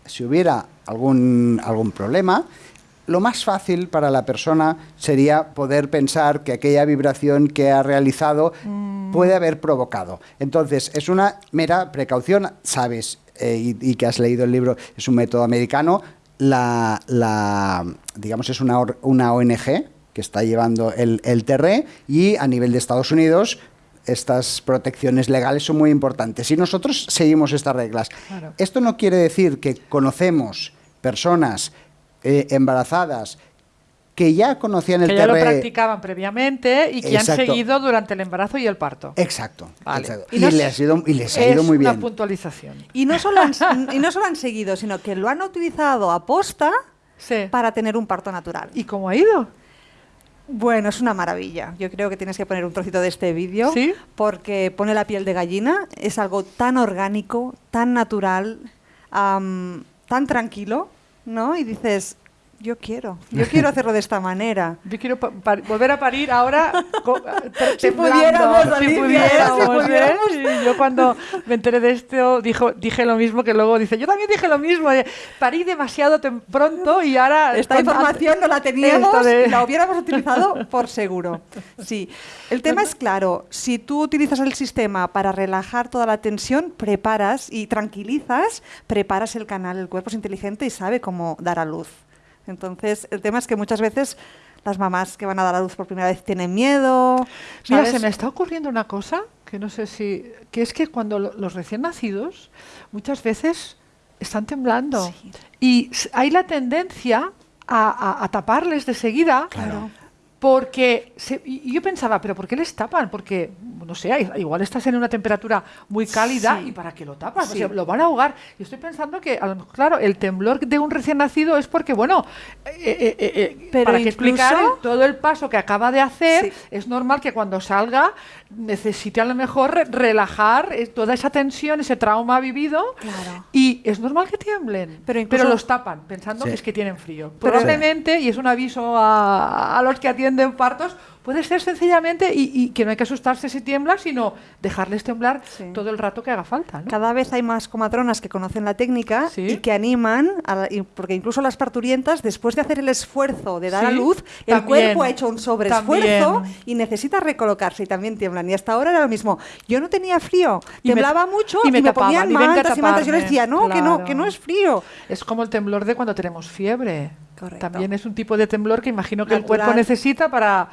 Speaker 1: si hubiera algún, algún problema, lo más fácil para la persona sería poder pensar que aquella vibración que ha realizado puede haber provocado. Entonces, es una mera precaución, sabes, eh, y, y que has leído el libro, es un método americano, la, la- digamos, es una, or- una ONG que está llevando el, el TRE y a nivel de Estados Unidos estas protecciones legales son muy importantes y nosotros seguimos estas reglas.
Speaker 2: Claro.
Speaker 1: Esto no quiere decir que conocemos personas eh, embarazadas que ya conocían el
Speaker 2: que ya lo practicaban previamente y que
Speaker 1: Exacto.
Speaker 2: han seguido durante el embarazo y el parto.
Speaker 1: Exacto.
Speaker 2: Vale.
Speaker 1: exacto.
Speaker 2: Y
Speaker 1: Y,
Speaker 2: no
Speaker 1: les
Speaker 2: es-
Speaker 1: ha ido, y les ha ido muy
Speaker 2: una
Speaker 1: bien.
Speaker 2: puntualización.
Speaker 4: Y no, solo han, <laughs> y no solo han seguido, sino que lo han utilizado a posta
Speaker 2: Sí.
Speaker 4: para tener un parto natural.
Speaker 2: ¿Y cómo ha ido?
Speaker 4: Bueno, es una maravilla. Yo creo que tienes que poner un trocito de este vídeo
Speaker 2: ¿Sí?
Speaker 4: porque pone la piel de gallina. Es algo tan orgánico, tan natural, tan tranquilo, ¿no? Y dices, yo quiero, yo quiero <laughs> hacerlo de esta manera.
Speaker 2: Yo quiero volver a parir ahora. <laughs> te-
Speaker 4: Si pudiéramos,
Speaker 2: si pudiéramos,
Speaker 4: si
Speaker 2: ¿eh?
Speaker 4: pudiéramos.
Speaker 2: Y yo cuando me enteré de esto dijo, dije lo mismo que luego dice, yo también dije lo mismo, eh, parí demasiado pronto y ahora...
Speaker 4: Esta
Speaker 2: con-
Speaker 4: información no la teníamos
Speaker 2: de-
Speaker 4: y la hubiéramos utilizado por seguro. Sí. El tema es claro. Si tú utilizas el sistema para relajar toda la tensión, preparas y tranquilizas, preparas el canal. El cuerpo es inteligente y sabe cómo dar a luz. Entonces, el tema es que muchas veces las mamás que van a dar a luz por primera vez tienen miedo.
Speaker 2: Mira, se me está ocurriendo una cosa que no sé si... que es que cuando lo- los recién nacidos muchas veces están temblando
Speaker 4: Sí.
Speaker 2: y hay la tendencia a, a- a taparles de seguida
Speaker 1: Claro.
Speaker 2: Porque se- y yo pensaba, pero ¿por qué les tapan? Porque, no sé, igual estás en una temperatura muy cálida
Speaker 4: Sí.
Speaker 2: y ¿para qué lo tapas? O
Speaker 4: Sí.
Speaker 2: sea, lo van a ahogar. Y estoy pensando que, a lo mejor, claro, el temblor de un recién nacido es porque, bueno, eh, eh, eh, eh,
Speaker 4: Pero
Speaker 2: para que explicar todo el paso que acaba de hacer,
Speaker 4: Sí.
Speaker 2: es normal que cuando salga necesite a lo mejor re- relajar eh, toda esa tensión, ese trauma vivido.
Speaker 4: Claro.
Speaker 2: Y es normal que tiemblen,
Speaker 4: Pero incluso-
Speaker 2: los tapan pensando
Speaker 1: Sí.
Speaker 2: que es que tienen frío.
Speaker 4: Pero-
Speaker 2: Probablemente, y es un aviso a, a los que atienden partos, puede ser sencillamente y, y que no hay que asustarse si tiembla, sino dejarles temblar
Speaker 4: Sí.
Speaker 2: todo el rato que haga falta. ¿no?
Speaker 4: Cada vez hay más comatronas que conocen la técnica
Speaker 2: Sí.
Speaker 4: y que animan, a la- y- porque incluso las parturientas, después de hacer el esfuerzo de dar a luz, el
Speaker 2: también,
Speaker 4: cuerpo ha hecho un sobreesfuerzo
Speaker 2: también.
Speaker 4: y necesita recolocarse y también tiemblan. Y hasta ahora era lo mismo. Yo no tenía frío,
Speaker 2: Y me-
Speaker 4: temblaba mucho
Speaker 2: y
Speaker 4: y
Speaker 2: me
Speaker 4: me,
Speaker 2: tapaban,
Speaker 4: ponían
Speaker 2: y venga a
Speaker 4: mantas y mantas. Yo les decía, no, que no, que no es frío.
Speaker 2: Es como el temblor de cuando tenemos fiebre.
Speaker 4: Correcto.
Speaker 2: También es un tipo de temblor que imagino que el cuerpo necesita para,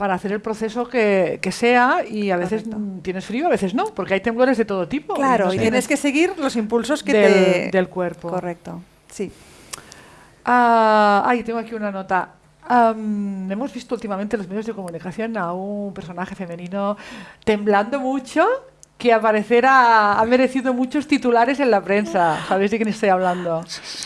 Speaker 2: para hacer el proceso que, que sea y a veces
Speaker 4: Correcto.
Speaker 2: mm, tienes frío, a veces no, porque hay temblores de todo tipo.
Speaker 4: Claro,
Speaker 2: no
Speaker 4: y tienes que seguir los impulsos que
Speaker 2: del,
Speaker 4: te...
Speaker 2: del cuerpo.
Speaker 4: Correcto, sí.
Speaker 2: Ah, ay, tengo aquí una nota. Hemos visto últimamente en los medios de comunicación a un personaje femenino temblando mucho que al parecer ha, ha merecido muchos titulares en la prensa. ¿Sabéis de quién estoy hablando?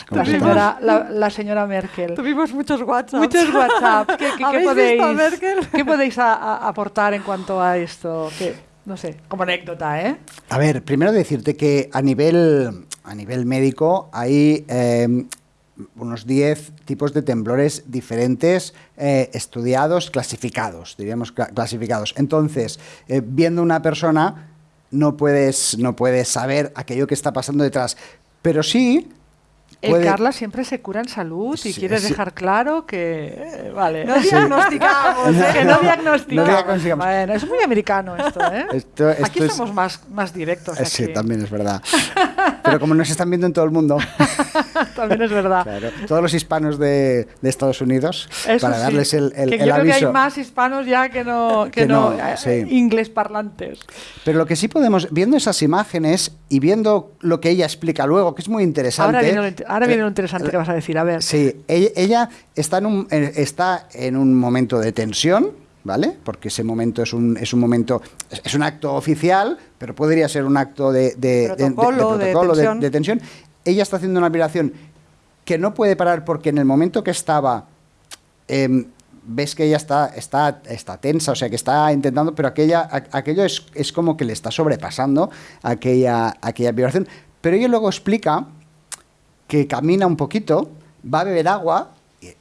Speaker 1: ¿Cómo
Speaker 2: La señora, la, la señora Merkel.
Speaker 4: Tuvimos muchos WhatsApp.
Speaker 2: Muchos WhatsApp. ¿Qué, qué- qué
Speaker 4: ¿Habéis
Speaker 2: podéis,
Speaker 4: visto a Merkel?
Speaker 2: qué podéis a- a- aportar en cuanto a esto? Que, no sé, como anécdota, ¿eh?
Speaker 1: A ver, primero decirte que a nivel, a nivel médico hay eh, unos 10 tipos de temblores diferentes, eh, estudiados, clasificados, diríamos cla- clasificados. Entonces, eh, viendo una persona, no puedes, no puedes saber aquello que está pasando detrás. Pero sí...
Speaker 2: El Carla siempre se cura en salud y
Speaker 1: Sí,
Speaker 2: quieres
Speaker 1: sí.
Speaker 2: dejar claro que... eh, Vale.
Speaker 4: No diagnosticamos, ¿eh?
Speaker 2: que no diagnosticamos.
Speaker 1: No diagnosticamos.
Speaker 2: Bueno, es muy americano esto, ¿eh?
Speaker 1: Esto- esto
Speaker 2: aquí
Speaker 1: es-
Speaker 2: somos más, más directos.
Speaker 1: Eh, Sí, también es verdad. <laughs> Pero como nos están viendo en todo el mundo, <laughs>
Speaker 2: También es verdad.
Speaker 1: claro, todos los hispanos de, de Estados Unidos,
Speaker 2: Eso
Speaker 1: para
Speaker 2: sí,
Speaker 1: darles el, el-
Speaker 2: que
Speaker 1: el
Speaker 2: yo creo que hay más hispanos ya que no, que
Speaker 1: Que
Speaker 2: no,
Speaker 1: no,
Speaker 2: eh,
Speaker 1: sí.
Speaker 2: inglés parlantes.
Speaker 1: Pero lo que sí podemos, viendo esas imágenes y viendo lo que ella explica luego, que es muy interesante.
Speaker 2: Ahora viene, lo, int- ahora viene lo
Speaker 1: eh,
Speaker 2: interesante que vas a decir. A ver.
Speaker 1: Sí, ella, ella está, en un, eh, está en un momento de tensión, ¿vale? Porque ese momento es un, es un momento, es, un acto oficial, pero podría ser un acto de, de- de- de- de
Speaker 4: Protocolo, de tensión.
Speaker 1: de tensión. Ella está haciendo una vibración que no puede parar porque en el momento que estaba, em, ves que ella está, está, está tensa, o sea, que está intentando, pero aquella, aquello es, es como que le está sobrepasando aquella, aquella vibración. Pero ella luego explica que camina un poquito, va a beber agua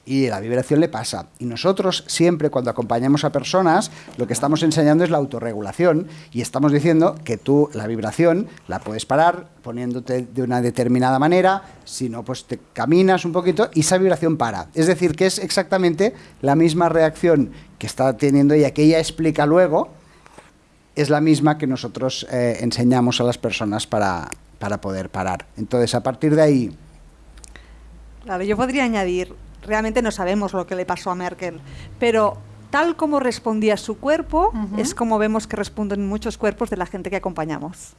Speaker 1: y, la vibración le pasa. Y nosotros siempre cuando acompañamos a personas, lo que estamos enseñando es la autorregulación y estamos diciendo que tú la vibración la puedes parar poniéndote de una determinada manera, si no, pues te caminas un poquito y esa vibración para. Es decir, que es exactamente la misma reacción que está teniendo ella, que ella explica luego, es la misma que nosotros eh, enseñamos a las personas para, para poder parar. Entonces, a partir de ahí,
Speaker 4: Claro, yo podría añadir, realmente no sabemos lo que le pasó a Merkel, pero tal como respondía su cuerpo,
Speaker 2: Ujú.
Speaker 4: es como vemos que responden muchos cuerpos de la gente que acompañamos.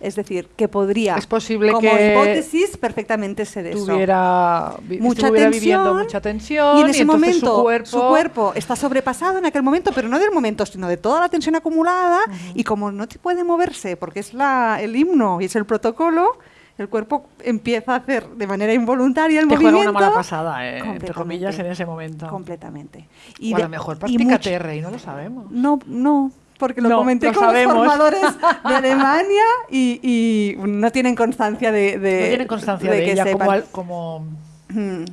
Speaker 4: Es decir, que podría,
Speaker 2: Es posible
Speaker 4: como
Speaker 2: que
Speaker 4: hipótesis, perfectamente ser eso.
Speaker 2: Tuviera, vi-
Speaker 4: mucha tensión
Speaker 2: viviendo mucha tensión
Speaker 4: y en ese
Speaker 2: entonces
Speaker 4: momento
Speaker 2: su cuerpo,
Speaker 4: está sobrepasado en aquel momento, pero no del momento, sino de toda la tensión acumulada y como no te puede moverse porque es la, el himno y es el protocolo, el cuerpo empieza a hacer de manera involuntaria el
Speaker 2: te juega
Speaker 4: movimiento.
Speaker 2: una mala pasada, eh, entre comillas, en ese momento.
Speaker 4: Completamente.
Speaker 2: o a lo mejor practica TR y no lo sabemos.
Speaker 4: No, no, porque lo
Speaker 2: No,
Speaker 4: comenté
Speaker 2: lo
Speaker 4: con
Speaker 2: sabemos.
Speaker 4: los formadores de <laughs> Alemania y, y no tienen constancia de, de
Speaker 2: no tiene constancia de,
Speaker 4: que
Speaker 2: ella como,
Speaker 4: sepan.
Speaker 2: al- como
Speaker 4: Mm.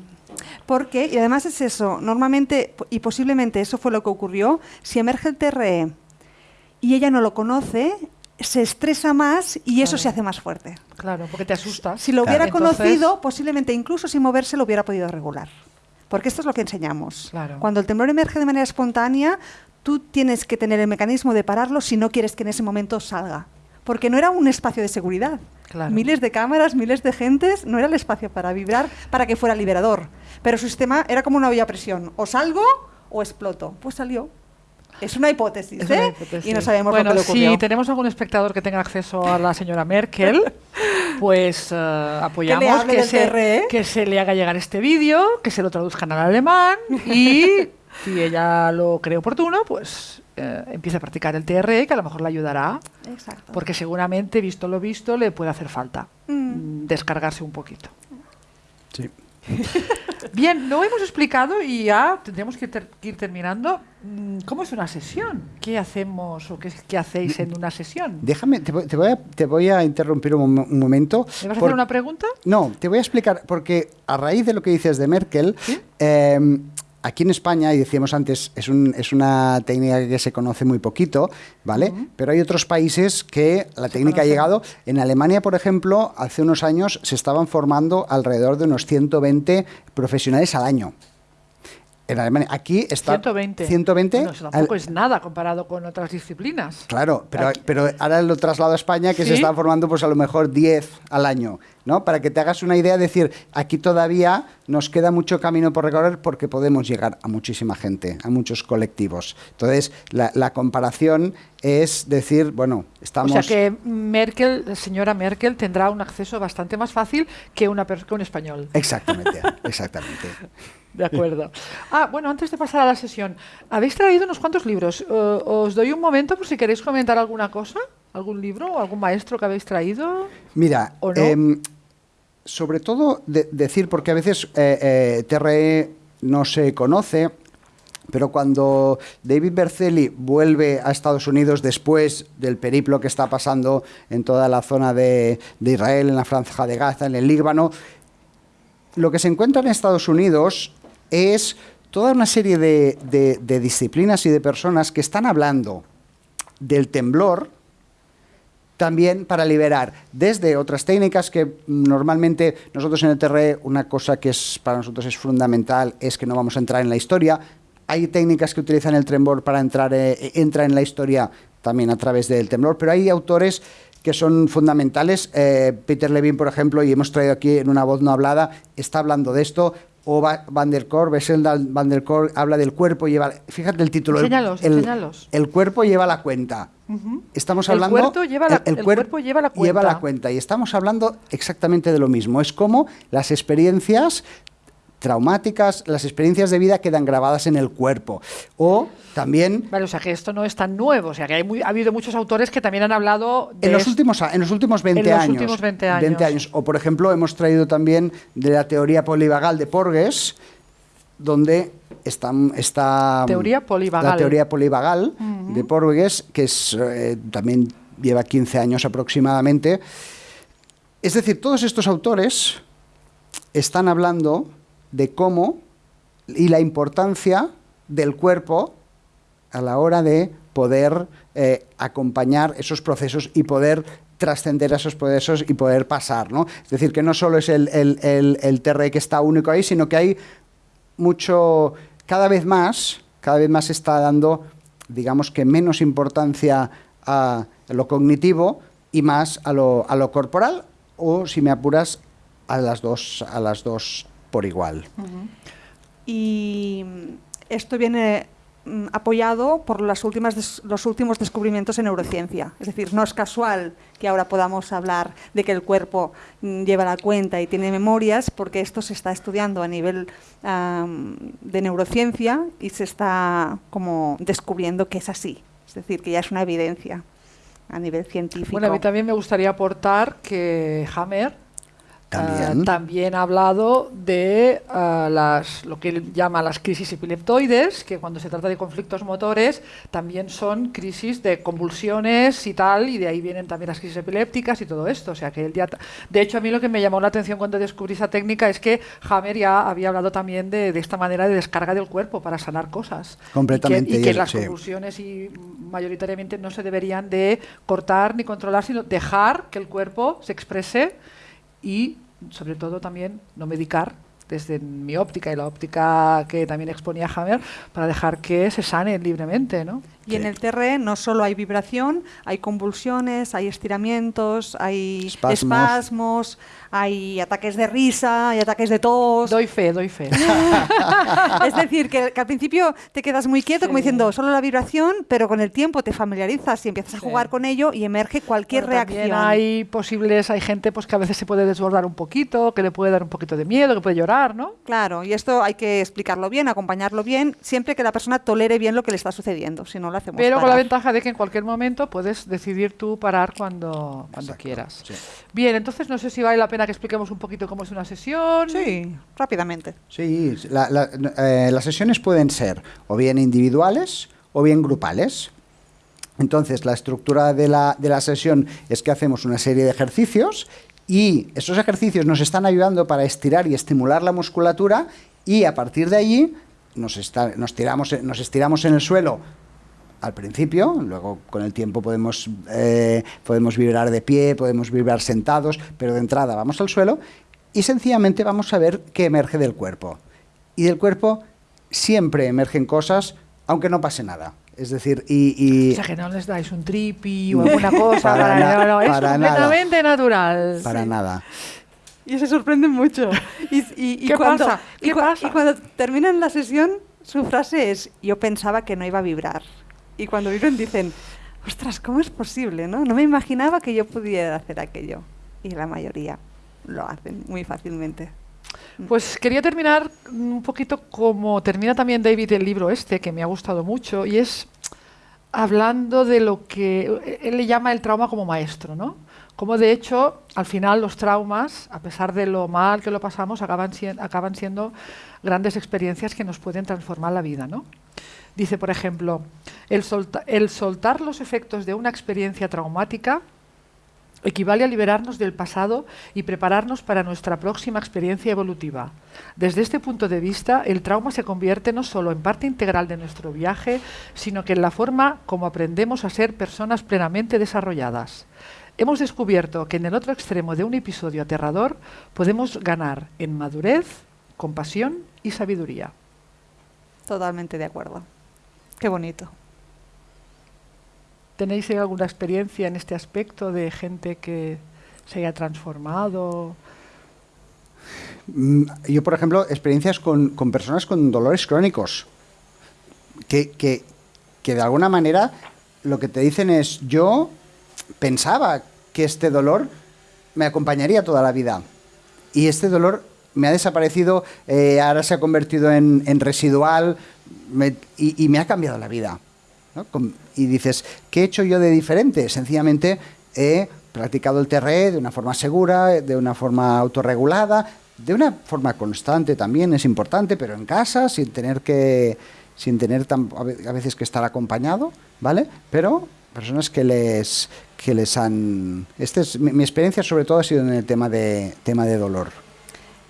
Speaker 4: Porque, y además es eso, normalmente, y posiblemente eso fue lo que ocurrió, si emerge el TRE y ella no lo conoce, se estresa más y eso se hace más fuerte.
Speaker 2: claro, porque te asustas.
Speaker 4: Si lo
Speaker 1: Claro.
Speaker 4: hubiera
Speaker 2: Entonces-
Speaker 4: conocido, posiblemente incluso sin moverse lo hubiera podido regular. Porque esto es lo que enseñamos.
Speaker 2: Claro.
Speaker 4: Cuando el temblor emerge de manera espontánea, tú tienes que tener el mecanismo de pararlo si no quieres que en ese momento salga. Porque no era un espacio de seguridad.
Speaker 2: Claro.
Speaker 4: Miles de cámaras, miles de gentes, no era el espacio para vibrar, para que fuera liberador. Pero su sistema era como una olla a presión. O salgo o exploto. Pues salió. Es una hipótesis,
Speaker 2: Es
Speaker 4: ¿eh?
Speaker 2: una hipótesis.
Speaker 4: Y no sabemos
Speaker 2: bueno,
Speaker 4: lo que le ocurrió.
Speaker 2: si tenemos algún espectador que tenga acceso a la señora Merkel, <laughs> pues eh, apoyamos se,
Speaker 4: TRE.
Speaker 2: que se le haga llegar este vídeo, que se lo traduzcan al alemán y <laughs> si ella lo cree oportuno, pues eh, empiece a practicar el TRE, que a lo mejor le ayudará,
Speaker 4: Exacto.
Speaker 2: porque seguramente, visto lo visto, le puede hacer falta
Speaker 4: mm,
Speaker 2: descargarse un poquito.
Speaker 1: sí. <laughs>
Speaker 2: Bien, lo hemos explicado y ya tendríamos que, ter- que ir terminando. Mm, ¿Cómo es una sesión? ¿Qué hacemos o qué, qué hacéis en una sesión?
Speaker 1: Déjame, te voy, te voy a, te voy a interrumpir un, un momento.
Speaker 2: ¿Me vas a hacer una pregunta?
Speaker 1: No, te voy a explicar, porque a raíz de lo que dices de Merkel,
Speaker 2: ¿Sí?
Speaker 1: eh, aquí en España, y decíamos antes, es, un- es una técnica que se conoce muy poquito, ¿vale? Pero hay otros países que la técnica ha llegado. En Alemania, por ejemplo, hace unos años se estaban formando alrededor de unos 120 profesionales al año. En Alemania, aquí está
Speaker 2: 120.
Speaker 1: 120.
Speaker 2: Bueno, eso tampoco
Speaker 1: al-
Speaker 2: es nada comparado con otras disciplinas.
Speaker 1: Claro, pero,
Speaker 2: Aquí.
Speaker 1: pero ahora lo traslado a España, que se
Speaker 2: ¿Sí?
Speaker 1: están formando pues a lo mejor 10 al año, ¿no? Para que te hagas una idea, decir, aquí todavía nos queda mucho camino por recorrer porque podemos llegar a muchísima gente, a muchos colectivos. Entonces, la, la comparación es decir, bueno, estamos...
Speaker 2: O sea que Merkel, la señora Merkel, tendrá un acceso bastante más fácil que, una que un español.
Speaker 1: Exactamente, <laughs> exactamente.
Speaker 2: De acuerdo. Ah, bueno, antes de pasar a la sesión, habéis traído unos cuantos libros. Uh, os doy un momento por si queréis comentar alguna cosa, algún libro o algún maestro que habéis traído.
Speaker 1: Mira,
Speaker 2: ¿O no?
Speaker 1: em, sobre todo de- decir, porque a veces eh, eh, TRE no se conoce, pero cuando David Berceli vuelve a Estados Unidos después del periplo que está pasando en toda la zona de, de Israel, en la franja de Gaza, en el Líbano, lo que se encuentra en Estados Unidos es toda una serie de, disciplinas y de personas que están hablando del temblor, también para liberar desde otras técnicas que normalmente nosotros en el TRE una cosa que es para nosotros es fundamental es que no vamos a entrar en la historia. Hay técnicas que utilizan el temblor para entrar eh, en la historia también a través del temblor, pero hay autores que son fundamentales. Eh, Peter Levine, por ejemplo, y hemos traído aquí en una voz no hablada, está hablando de esto. O Va- Van der Kolk, Bessel Van der Kolk habla del cuerpo, lleva, fíjate el título, el-
Speaker 2: Enséñalos,
Speaker 1: el,
Speaker 2: enséñalos.
Speaker 1: el cuerpo lleva la cuenta. Estamos
Speaker 2: El
Speaker 1: hablando.
Speaker 2: cuerpo lleva la- el
Speaker 1: cuer-
Speaker 2: cuerpo lleva la
Speaker 1: Lleva
Speaker 2: cuenta.
Speaker 1: la cuenta. Y estamos hablando exactamente de lo mismo. Es como las experiencias traumáticas, las experiencias de vida quedan grabadas en el cuerpo. O también
Speaker 2: Vale, o sea que esto no es tan nuevo, o sea que hay muy- ha habido muchos autores que también han hablado de
Speaker 1: en los, últimos, en los últimos 20
Speaker 2: En los
Speaker 1: años.
Speaker 2: últimos 20 años.
Speaker 1: O, por ejemplo, hemos traído también de la teoría polivagal de Porges, donde está, está
Speaker 2: Teoría polivagal.
Speaker 1: la teoría polivagal de Porges, que es, eh, también lleva 15 años aproximadamente. Es decir, todos estos autores están hablando de cómo y la importancia del cuerpo a la hora de poder eh, acompañar esos procesos y poder trascender esos procesos y poder pasar, ¿no? Es decir, que no solo es el, el, el, TRE que está único ahí, sino que hay mucho, cada vez más, cada vez más está dando, digamos que menos importancia a lo cognitivo y más a lo, a lo corporal, o si me apuras, a las dos, a las dos por igual.
Speaker 4: Y mm, esto viene mm, apoyado por las últimas des- los últimos descubrimientos en neurociencia. Es decir, no es casual que ahora podamos hablar de que el cuerpo mm, lleva la cuenta y tiene memorias, porque esto se está estudiando a nivel de neurociencia y se está como descubriendo que es así. Es decir, que ya es una evidencia a nivel científico.
Speaker 2: Bueno, a mí también me gustaría aportar que Hammer
Speaker 1: También.
Speaker 2: ah, también ha hablado de ah, las, lo que él llama las crisis epileptoides, que cuando se trata de conflictos motores también son crisis de convulsiones y tal, y de ahí vienen también las crisis epilépticas y todo esto. O sea que él ya, de hecho, a mí lo que me llamó la atención cuando descubrí esa técnica es que Hammer ya había hablado también de, de esta manera de descarga del cuerpo para sanar cosas.
Speaker 1: Completamente,
Speaker 2: Y que, y
Speaker 1: y
Speaker 2: que las
Speaker 1: sí.
Speaker 2: convulsiones y mayoritariamente no se deberían de cortar ni controlar, sino dejar que el cuerpo se exprese y sobre todo también no medicar desde mi óptica y la óptica que también exponía Hammer para dejar que se sane libremente, ¿no?
Speaker 4: Y en el TRE no solo hay vibración, hay convulsiones, hay estiramientos, hay
Speaker 1: Espasmos.
Speaker 4: espasmos, hay ataques de risa, hay ataques de tos.
Speaker 2: Doy fe, doy fe. <laughs>
Speaker 4: es decir, que, que al principio te quedas muy quieto, como diciendo solo la vibración, pero con el tiempo te familiarizas y empiezas a jugar con ello y emerge cualquier
Speaker 2: Bueno,
Speaker 4: reacción.
Speaker 2: hay posibles, hay gente pues que a veces se puede desbordar un poquito, que le puede dar un poquito de miedo, que puede llorar, ¿no?
Speaker 4: Claro, y esto hay que explicarlo bien, acompañarlo bien, siempre que la persona tolere bien lo que le está sucediendo, si no lo hacemos
Speaker 2: Pero con la ventaja de que en cualquier momento puedes decidir tú parar cuando, cuando
Speaker 1: Exacto,
Speaker 2: quieras.
Speaker 1: sí.
Speaker 2: Bien, entonces no sé si vale la pena que expliquemos un poquito cómo es una sesión.
Speaker 4: Sí, rápidamente.
Speaker 1: Sí, la- la- eh, las sesiones pueden ser o bien individuales o bien grupales. Entonces, la estructura de la, de la sesión es que hacemos una serie de ejercicios y esos ejercicios nos están ayudando para estirar y estimular la musculatura y a partir de allí nos, está- nos, tiramos, nos estiramos en el suelo al principio, luego con el tiempo podemos, eh, podemos vibrar de pie, podemos vibrar sentados, pero de entrada vamos al suelo y sencillamente vamos a ver qué emerge del cuerpo. Y del cuerpo siempre emergen cosas, aunque no pase nada. Es decir, y... y-
Speaker 2: O sea, que no les dais un tripi o <laughs> alguna cosa.
Speaker 1: Para
Speaker 2: para- no, no, es
Speaker 1: para nada.
Speaker 2: completamente natural.
Speaker 1: para nada.
Speaker 4: y se sorprenden mucho. <laughs> Y, y- y
Speaker 2: ¿Qué
Speaker 4: cuando,
Speaker 2: pasa? ¿Qué pasa?
Speaker 4: y cuando terminan la sesión, su frase es, yo pensaba que no iba a vibrar. Y cuando vibran dicen, ostras, ¿cómo es posible? No, no me imaginaba que yo pudiera hacer aquello. Y la mayoría lo hacen muy fácilmente.
Speaker 2: Pues quería terminar un poquito como termina también David el libro este, que me ha gustado mucho, y es hablando de lo que él le llama el trauma como maestro, ¿no? Como de hecho, al final los traumas, a pesar de lo mal que lo pasamos, acaban, acaban siendo grandes experiencias que nos pueden transformar la vida, ¿no? Dice, por ejemplo, el, solta- el soltar los efectos de una experiencia traumática equivale a liberarnos del pasado y prepararnos para nuestra próxima experiencia evolutiva. Desde este punto de vista, el trauma se convierte no solo en parte integral de nuestro viaje, sino que en la forma como aprendemos a ser personas plenamente desarrolladas. Hemos descubierto que en el otro extremo de un episodio aterrador podemos ganar en madurez, compasión y sabiduría.
Speaker 4: Totalmente de acuerdo. Qué bonito.
Speaker 2: ¿Tenéis alguna experiencia en este aspecto de gente que se haya transformado?
Speaker 1: Mm, Yo, por ejemplo, experiencias con, con personas con dolores crónicos, que, que- que de alguna manera lo que te dicen es, yo pensaba que este dolor me acompañaría toda la vida. Y este dolor me ha desaparecido, eh, ahora se ha convertido en, residual me- y, me ha cambiado la vida. Y dices, ¿qué he hecho yo de diferente? Sencillamente he practicado el TRE de una forma segura, de una forma autorregulada, de una forma constante también, es importante, pero en casa, sin tener que sin tener tan- a veces que estar acompañado, ¿vale? Pero personas que les que les han este es mi, mi experiencia sobre todo ha sido en el tema de tema de dolor.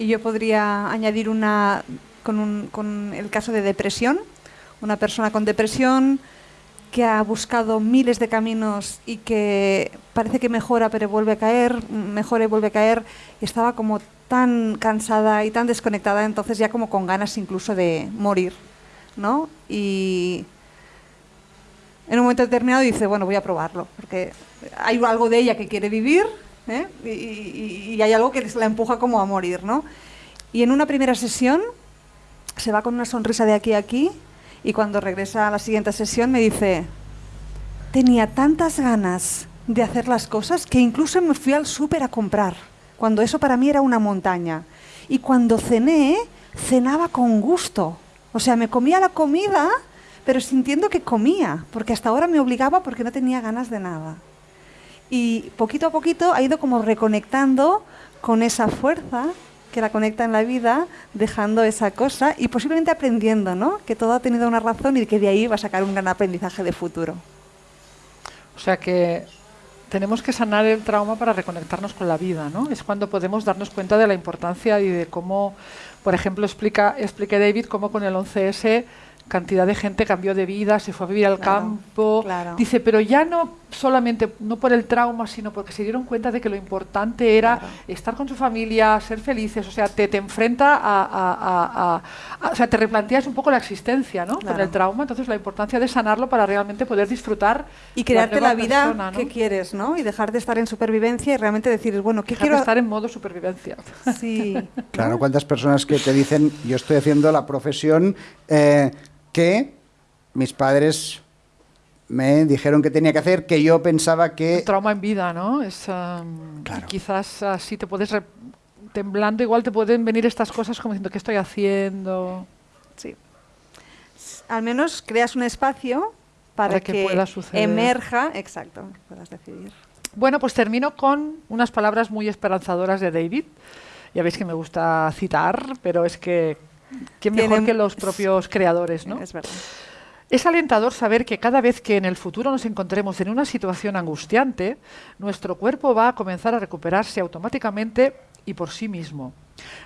Speaker 4: Y yo podría añadir una con, un- con el caso de depresión. Una persona con depresión que ha buscado miles de caminos y que parece que mejora pero vuelve a caer, mejora y vuelve a caer. Y estaba como tan cansada y tan desconectada, entonces ya como con ganas incluso de morir, ¿no? Y en un momento determinado dice, bueno, voy a probarlo, porque hay algo de ella que quiere vivir ¿eh? y, hay algo que la empuja como a morir, ¿no? Y en una primera sesión se va con una sonrisa de aquí a aquí y cuando regresa a la siguiente sesión me dice, tenía tantas ganas de hacer las cosas que incluso me fui al súper a comprar, cuando eso para mí era una montaña. Y cuando cené, cenaba con gusto. O sea, me comía la comida, pero sintiendo que comía, porque hasta ahora me obligaba porque no tenía ganas de nada. Y poquito a poquito ha ido como reconectando con esa fuerza que la conecta en la vida, dejando esa cosa y posiblemente aprendiendo, ¿no? Que todo ha tenido una razón y que de ahí va a sacar un gran aprendizaje de futuro.
Speaker 2: O sea que tenemos que sanar el trauma para reconectarnos con la vida, ¿no? Es cuando podemos darnos cuenta de la importancia y de cómo, por ejemplo, explica, David cómo con el 11S cantidad de gente cambió de vida, se fue a vivir al
Speaker 4: Claro,
Speaker 2: campo.
Speaker 4: claro.
Speaker 2: Dice, pero ya no solamente, no por el trauma, sino porque se dieron cuenta de que lo importante era
Speaker 4: Claro.
Speaker 2: estar con su familia, ser felices, o sea, te, te enfrenta a, a- a- a- a- O sea, te replanteas un poco la existencia, ¿no? Con el trauma, entonces la importancia de sanarlo para realmente poder disfrutar
Speaker 4: Y crearte la vida
Speaker 2: persona, ¿no?
Speaker 4: que quieres, ¿no? Y dejar de estar en supervivencia y realmente decir, bueno, ¿qué
Speaker 2: Dejar de estar en modo supervivencia.
Speaker 4: Sí. <laughs>
Speaker 1: Claro, cuántas personas que te dicen, yo estoy haciendo la profesión eh, que mis padres me dijeron que tenía que hacer, que yo pensaba
Speaker 2: El
Speaker 1: que...
Speaker 2: trauma en vida, ¿no? Es, um,
Speaker 1: Claro.
Speaker 2: quizás así te puedes, re- temblando, igual te pueden venir estas cosas como diciendo, ¿qué estoy haciendo?
Speaker 4: Sí. Al menos creas un espacio para,
Speaker 2: Para que pueda suceder.
Speaker 4: emerja, exacto, puedas decidir.
Speaker 2: Bueno, pues termino con unas palabras muy esperanzadoras de David. Ya veis que me gusta citar, pero es que quién mejor
Speaker 4: Tiene-
Speaker 2: que los propios creadores, ¿no?
Speaker 4: Es verdad.
Speaker 2: Es alentador saber que cada vez que en el futuro nos encontremos en una situación angustiante, nuestro cuerpo va a comenzar a recuperarse automáticamente y por sí mismo.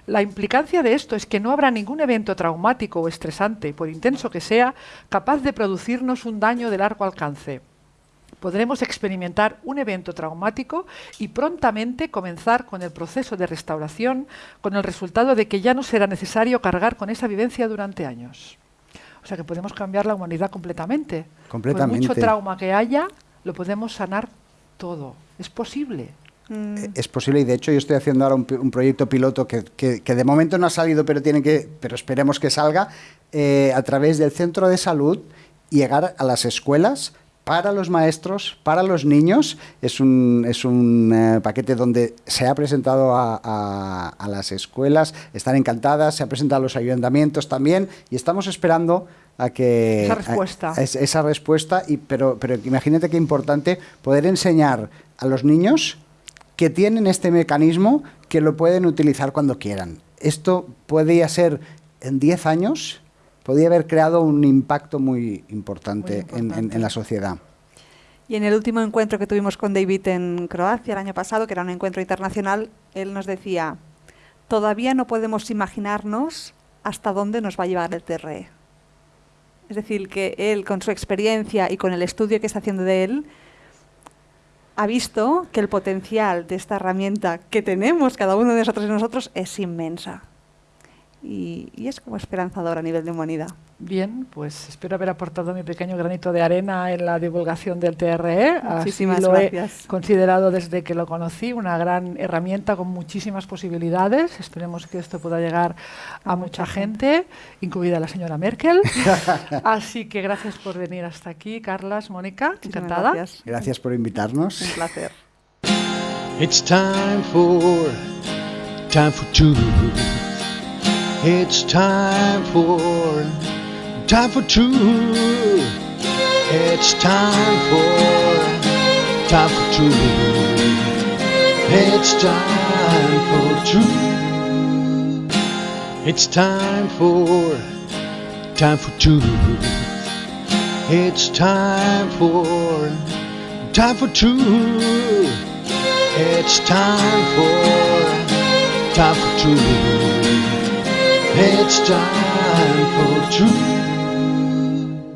Speaker 2: La implicancia de esto es que no habrá ningún evento traumático o estresante, por intenso que sea, capaz de producirnos un daño de largo alcance. Podremos experimentar un evento traumático y prontamente comenzar con el proceso de restauración con el resultado de que ya no será necesario cargar con esa vivencia durante años. O sea que podemos cambiar la humanidad completamente. Por
Speaker 1: Completamente.
Speaker 2: mucho trauma que haya, lo podemos sanar todo. Es posible.
Speaker 4: Mm.
Speaker 1: Eh, Es posible y de hecho yo estoy haciendo ahora un, un proyecto piloto que, que- que de momento no ha salido, pero tiene que, pero esperemos que salga eh, a través del centro de salud y llegar a las escuelas para los maestros, para los niños. Es un, es un eh, paquete donde se ha presentado a, a- a las escuelas, están encantadas, se ha presentado a los ayuntamientos también y estamos esperando a que
Speaker 2: Esa respuesta.
Speaker 1: a es- esa respuesta y pero pero imagínate qué importante poder enseñar a los niños que tienen este mecanismo que lo pueden utilizar cuando quieran. Esto podría ser en 10 años, podría haber creado un impacto muy importante,
Speaker 2: Muy
Speaker 1: en- en la sociedad.
Speaker 4: Y en el último encuentro que tuvimos con David en Croacia el año pasado, que era un encuentro internacional, él nos decía, todavía no podemos imaginarnos hasta dónde nos va a llevar el TRE. Es decir, que él con su experiencia y con el estudio que está haciendo de él, ha visto que el potencial de esta herramienta que tenemos cada uno de nosotros y nosotros es inmensa. Y, y es como esperanzador a nivel de humanidad.
Speaker 2: Bien, pues espero haber aportado mi pequeño granito de arena en la divulgación del TRE. Así
Speaker 4: Muchísimas
Speaker 2: lo
Speaker 4: gracias.
Speaker 2: he considerado desde que lo conocí, una gran herramienta con muchísimas posibilidades. Esperemos que esto pueda llegar a,
Speaker 4: A
Speaker 2: mucha
Speaker 4: mucha
Speaker 2: gente, incluida la señora Merkel. <laughs> Así que gracias por venir hasta aquí, Carlas, Mónica,
Speaker 4: Muchísimas
Speaker 2: encantada.
Speaker 4: Gracias.
Speaker 1: Gracias por invitarnos.
Speaker 4: Un placer.
Speaker 5: It's time for, time for truth. It's time for, time for two. It's time for, time for truth. It's time for two. It's time for, time for two. It's time for, time for two. It's time for, time for truth. It's time for truth.